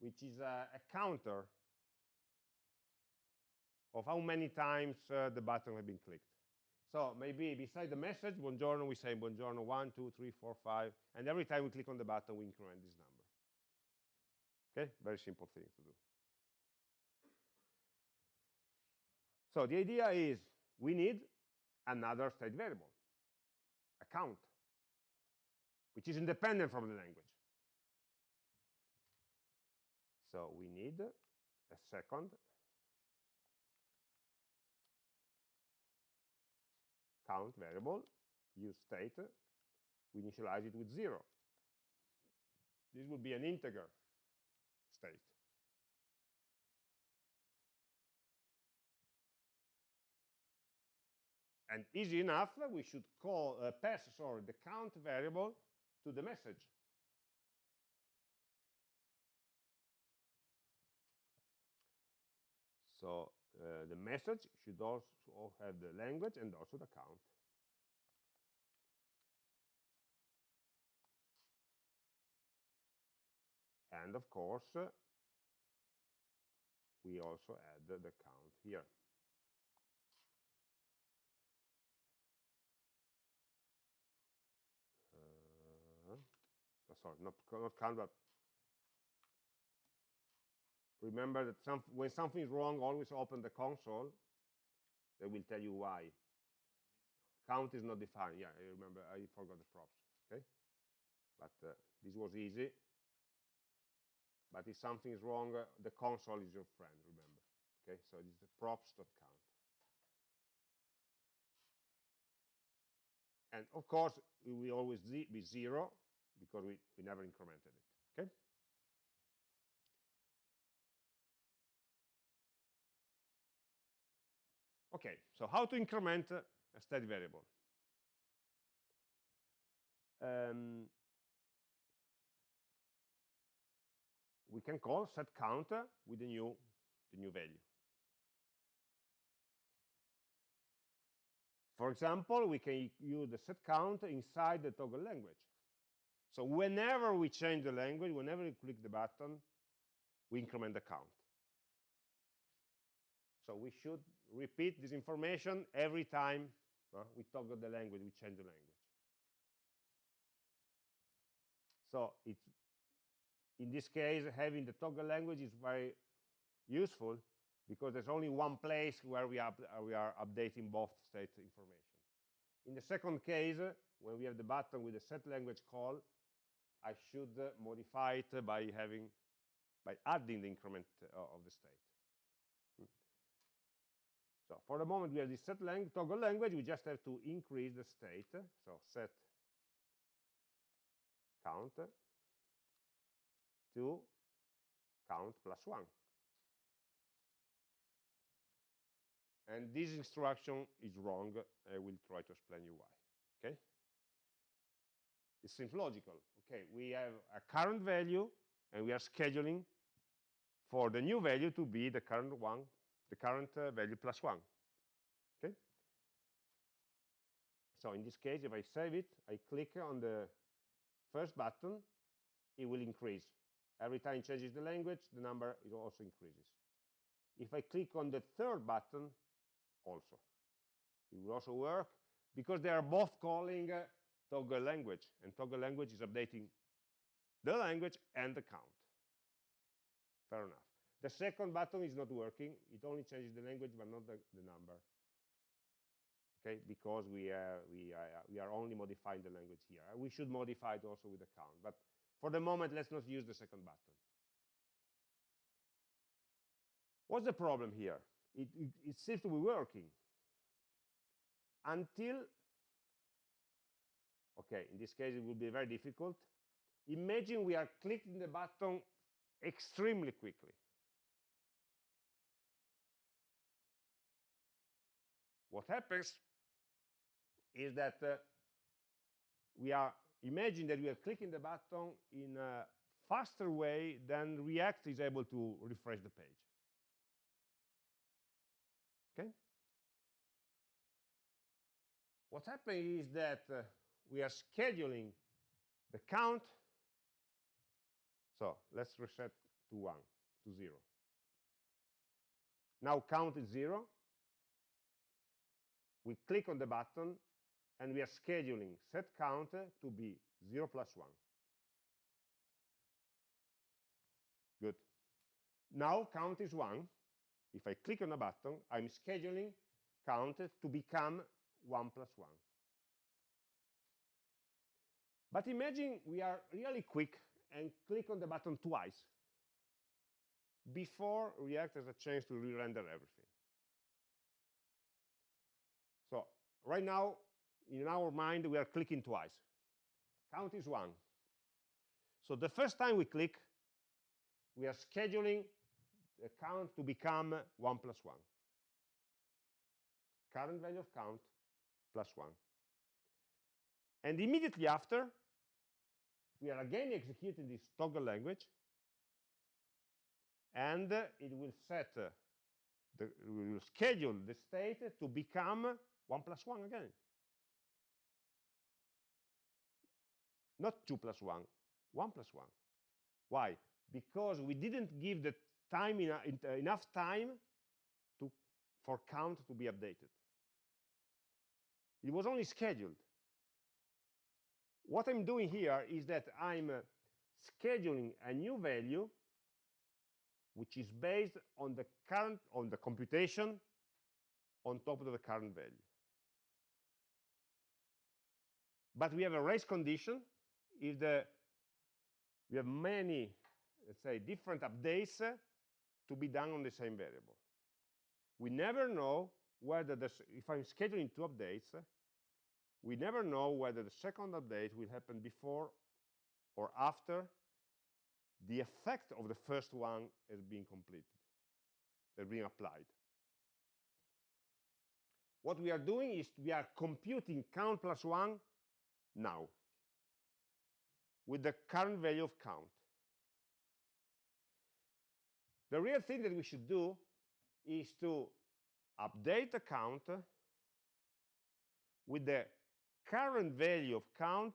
which is a, a counter of how many times uh, the button has been clicked. So maybe beside the message, buongiorno, we say buongiorno one, two, three, four, five, and every time we click on the button, we increment this number. Okay, very simple thing to do. So the idea is we need another state variable count, which is independent from the language. So we need a second count variable, use state, we initialize it with zero. This would be an integer state. And easy enough, we should call uh, pass sorry the count variable to the message. So the message should also have the language and also the count. And of course, we also add the count here. Uh, sorry, not, not count, but remember that some, when something is wrong, always open the console. They will tell you why. Count is not defined. Yeah, I remember. I forgot the props. Okay, but uh, this was easy. But if something is wrong, uh, the console is your friend. Remember. Okay, so it's the props.count. And of course, it will always be zero because we, we never incremented it. Okay. So how to increment a state variable? Um, we can call set counter with the new the new value. For example, we can use the set count inside the toggle language. So whenever we change the language, whenever we click the button, we increment the count. So we should repeat this information every time uh, we toggle the language, we change the language. So it's in this case, having the toggle language is very useful because there's only one place where we, up, uh, we are updating both state information. In the second case, when we have the button with the set language call, I should uh, modify it by having by adding the increment uh, of the state. So for the moment, we have this set lang toggle language. We just have to increase the state. So set count to count plus 1. And this instruction is wrong. I will try to explain you why. Okay? It seems logical. Okay, we have a current value, and we are scheduling for the new value to be the current one, the current uh, value plus 1. Okay? So in this case, if I save it, I click on the first button, it will increase. Every time it changes the language, the number also increases. If I click on the third button, also. It will also work because they are both calling uh, toggle language, and toggle language is updating the language and the count. Fair enough. The second button is not working. It only changes the language, but not the, the number. Okay, because we are, we, are, we are only modifying the language here. We should modify it also with the count. But for the moment, let's not use the second button. What's the problem here? It, it, it seems to be working until, okay, in this case, it will be very difficult. Imagine we are clicking the button extremely quickly. What happens is that uh, we are imagine that we are clicking the button in a faster way than React is able to refresh the page. Okay? What happens is that uh, we are scheduling the count. So let's reset to 1, to 0. Now count is 0. We click on the button, and we are scheduling set count to be 0 plus 1. Good. Now count is 1. If I click on a button, I'm scheduling count to become 1 plus 1. But imagine we are really quick and click on the button twice before React has a chance to re-render everything. So right now, in our mind, we are clicking twice. Count is one. So the first time we click, we are scheduling the count to become 1 plus 1. Current value of count plus 1. And immediately after, we are again executing this toggle language, and it will set, the, will schedule the state to become 1 plus 1 again. Not 2 plus 1, 1 plus 1. Why? Because we didn't give the time ena enough time to, for count to be updated. It was only scheduled. What I'm doing here is that I'm uh, scheduling a new value which is based on the current on the computation on top of the current value. But we have a race condition if the we have many, let's say, different updates uh, to be done on the same variable. We never know whether the, if I'm scheduling two updates, uh, we never know whether the second update will happen before or after the effect of the first one has been completed, has been applied. What we are doing is we are computing count plus one now with the current value of count. The real thing that we should do is to update the count with the current value of count,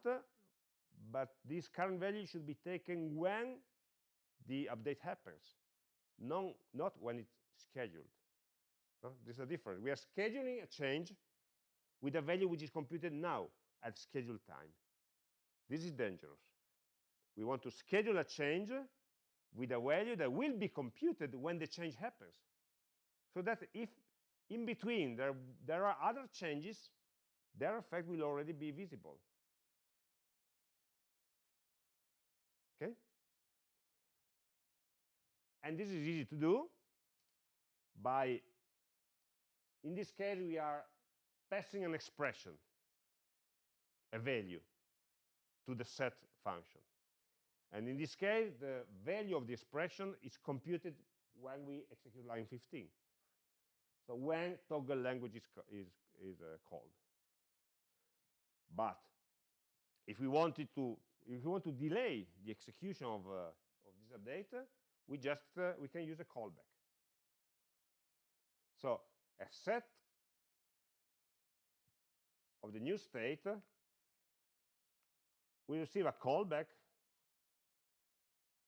but this current value should be taken when the update happens, non, not when it's scheduled. No? This is a difference. We are scheduling a change with a value which is computed now at scheduled time. This is dangerous. We want to schedule a change with a value that will be computed when the change happens. So that if in between there, there are other changes, their effect will already be visible. Okay? And this is easy to do by, in this case, we are passing an expression, a value, to the set function. And in this case, the value of the expression is computed when we execute line 15. So when toggle language is, is, is uh, called. But if we wanted to, if we want to delay the execution of, uh, of this update, we just uh, we can use a callback. So a set of the new state we receive a callback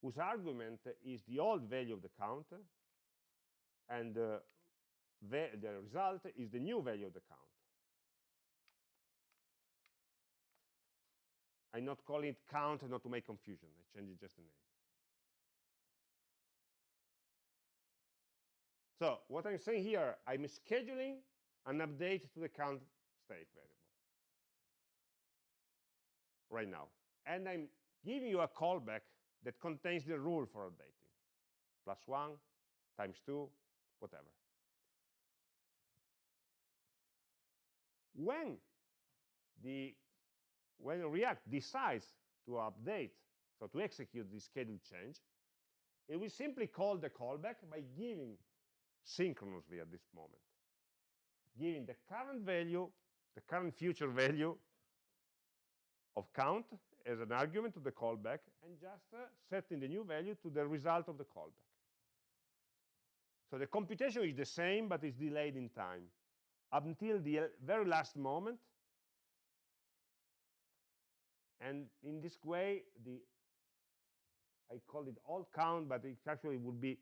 whose argument is the old value of the count, and uh, the, the result is the new value of the count. I'm not calling it count not to make confusion. I change just the name. So what I'm saying here, I'm scheduling an update to the count state variable right now. And I'm giving you a callback that contains the rule for updating. Plus one, times two, whatever. When the when React decides to update, so to execute this scheduled change, it will simply call the callback by giving synchronously at this moment, giving the current value, the current future value of count as an argument to the callback and just uh, setting the new value to the result of the callback. So the computation is the same, but it's delayed in time up until the uh, very last moment. And in this way, the I call it old count, but it actually would be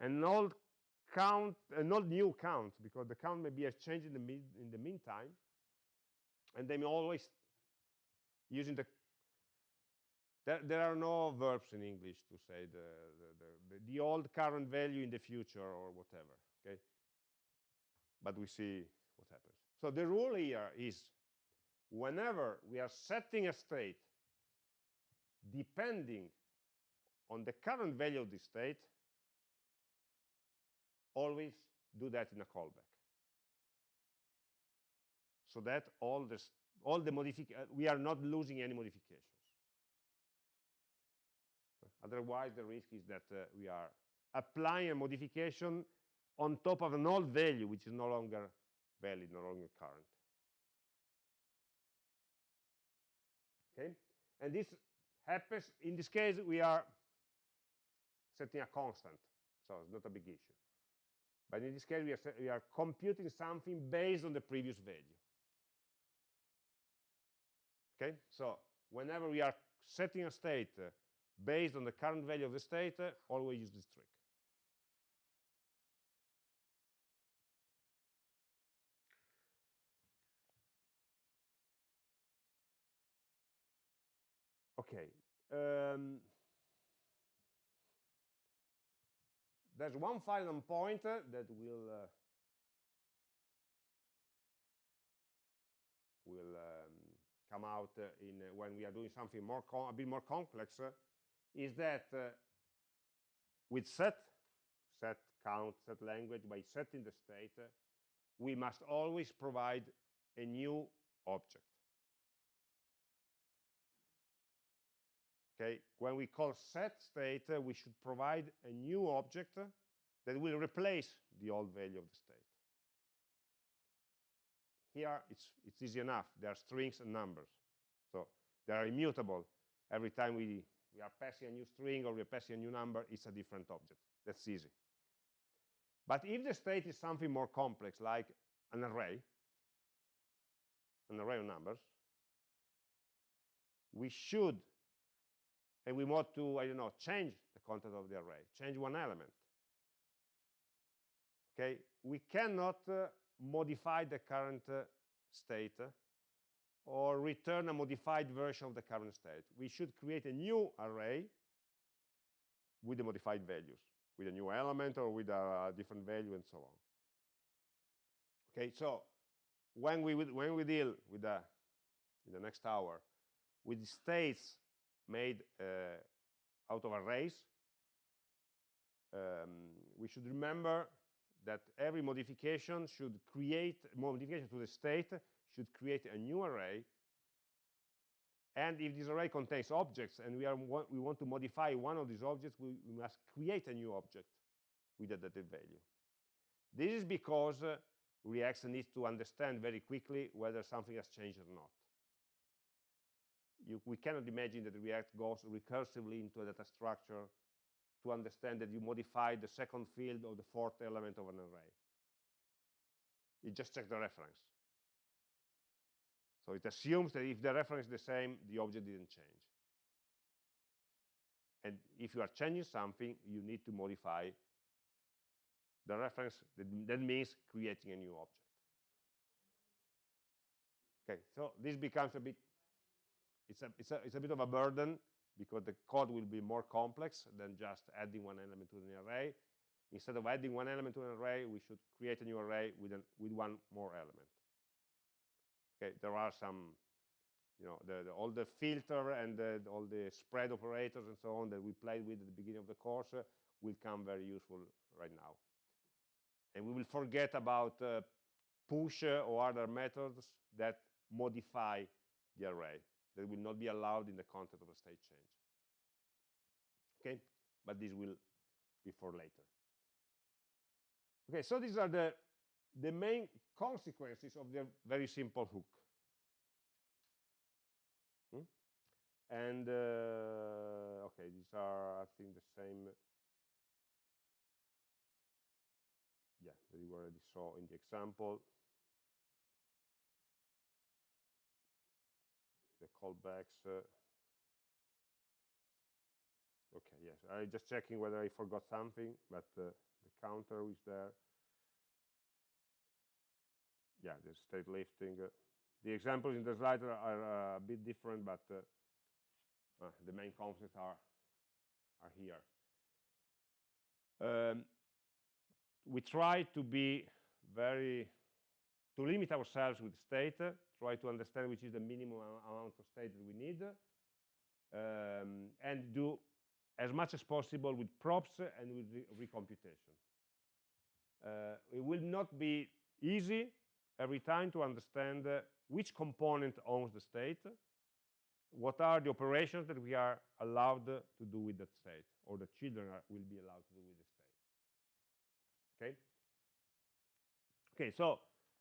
an old count, an old new count, because the count maybe has changed in the, in the meantime. And they may always using the there, there, are no verbs in English to say the, the, the, the, old current value in the future or whatever, okay? But we see what happens. So the rule here is whenever we are setting a state depending on the current value of the state, always do that in a callback. so that all this all the modific uh, we are not losing any modifications. Otherwise the risk is that uh, we are applying a modification on top of an old value which is no longer valid no longer current. Okay? And this happens in this case we are setting a constant so it's not a big issue. But in this case we are, we are computing something based on the previous value okay so whenever we are setting a state uh, based on the current value of the state uh, always use this trick. Okay um, there's one final point uh, that will will come out in when we are doing something more a bit more complex is that with set set count set language by setting the state we must always provide a new object. Okay? When we call set state we should provide a new object that will replace the old value of the state here it's it's easy enough. There are strings and numbers. So they are immutable. Every time we we are passing a new string or we're passing a new number it's a different object. That's easy. But if the state is something more complex like an array an array of numbers we should and we want to, I don't know, change the content of the array, change one element. Okay, we cannot uh, modify the current uh, state uh, or return a modified version of the current state. We should create a new array with the modified values, with a new element or with a different value and so on. Okay, so when we, when we deal with the, in the next hour, with states made uh, out of arrays, um, we should remember that every modification should create modification to the state should create a new array. And if this array contains objects and we are we want to modify one of these objects we, we must create a new object with a data value. This is because uh, React needs to understand very quickly whether something has changed or not. You, we cannot imagine that React goes recursively into a data structure to understand that you modify the second field or the fourth element of an array. It just checks the reference. So it assumes that if the reference is the same, the object didn't change. And if you are changing something, you need to modify the reference. That means creating a new object. Okay, so this becomes a bit it's a, it's, a, it's a bit of a burden because the code will be more complex than just adding one element to an array. Instead of adding one element to an array, we should create a new array with, an, with one more element. Okay, there are some, you know, the, the, all the filter and the, all the spread operators and so on that we played with at the beginning of the course uh, will come very useful right now. And we will forget about uh, push uh, or other methods that modify the array that will not be allowed in the context of a state change. Okay, but this will be for later. Okay, so these are the, the main consequences of the very simple hook. Hmm? And, uh, okay, these are, I think, the same, yeah, that you already saw in the example. Callbacks. Uh, okay, yes, I'm just checking whether I forgot something, but uh, the counter is there. Yeah, the state lifting. Uh, the examples in the slide are, a bit different, but the main concepts are are here. Um, we try to be very to limit ourselves with state, try to understand which is the minimum amount of state that we need, um, and do as much as possible with props and with re recomputation. Uh, it will not be easy, every time to understand uh, which component owns the state, what are the operations that we are allowed to do with that state, or the children are, will be allowed to do with the state. Okay? Okay, so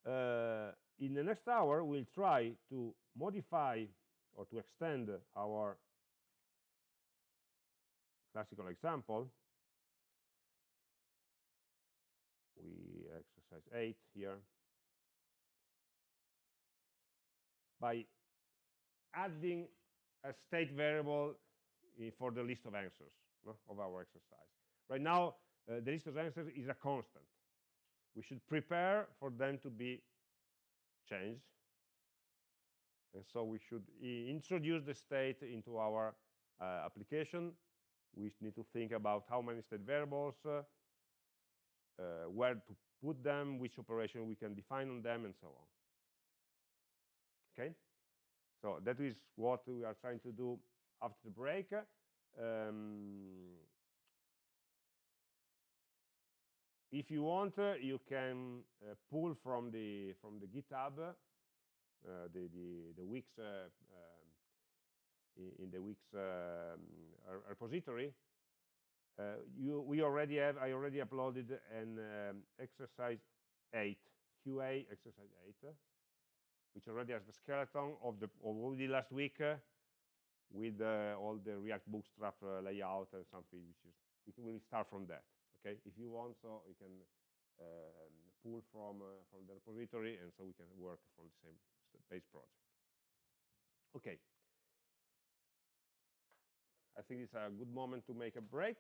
uh, in the next hour, we'll try to modify or to extend our classical example. We exercise 8 here. By adding a state variable for the list of answers of our exercise. Right now, uh, the list of answers is a constant. We should prepare for them to be changed. And so we should introduce the state into our uh, application. We need to think about how many state variables, uh, uh where to put them, which operation we can define on them, and so on. Okay? So that is what we are trying to do after the break. Um, if you want, uh, you can uh, pull from the from the GitHub uh, the, the the Wix um, in the Wix um, repository. You we already have I already uploaded an um, exercise eight QA exercise eight which already has the skeleton of the of what we did last week uh, with uh, all the React Bootstrap uh, layout and something which is we can really start from that. Okay, if you want, so you can um, pull from uh, from the repository, and so we can work from the same base project. Okay. I think it's a good moment to make a break.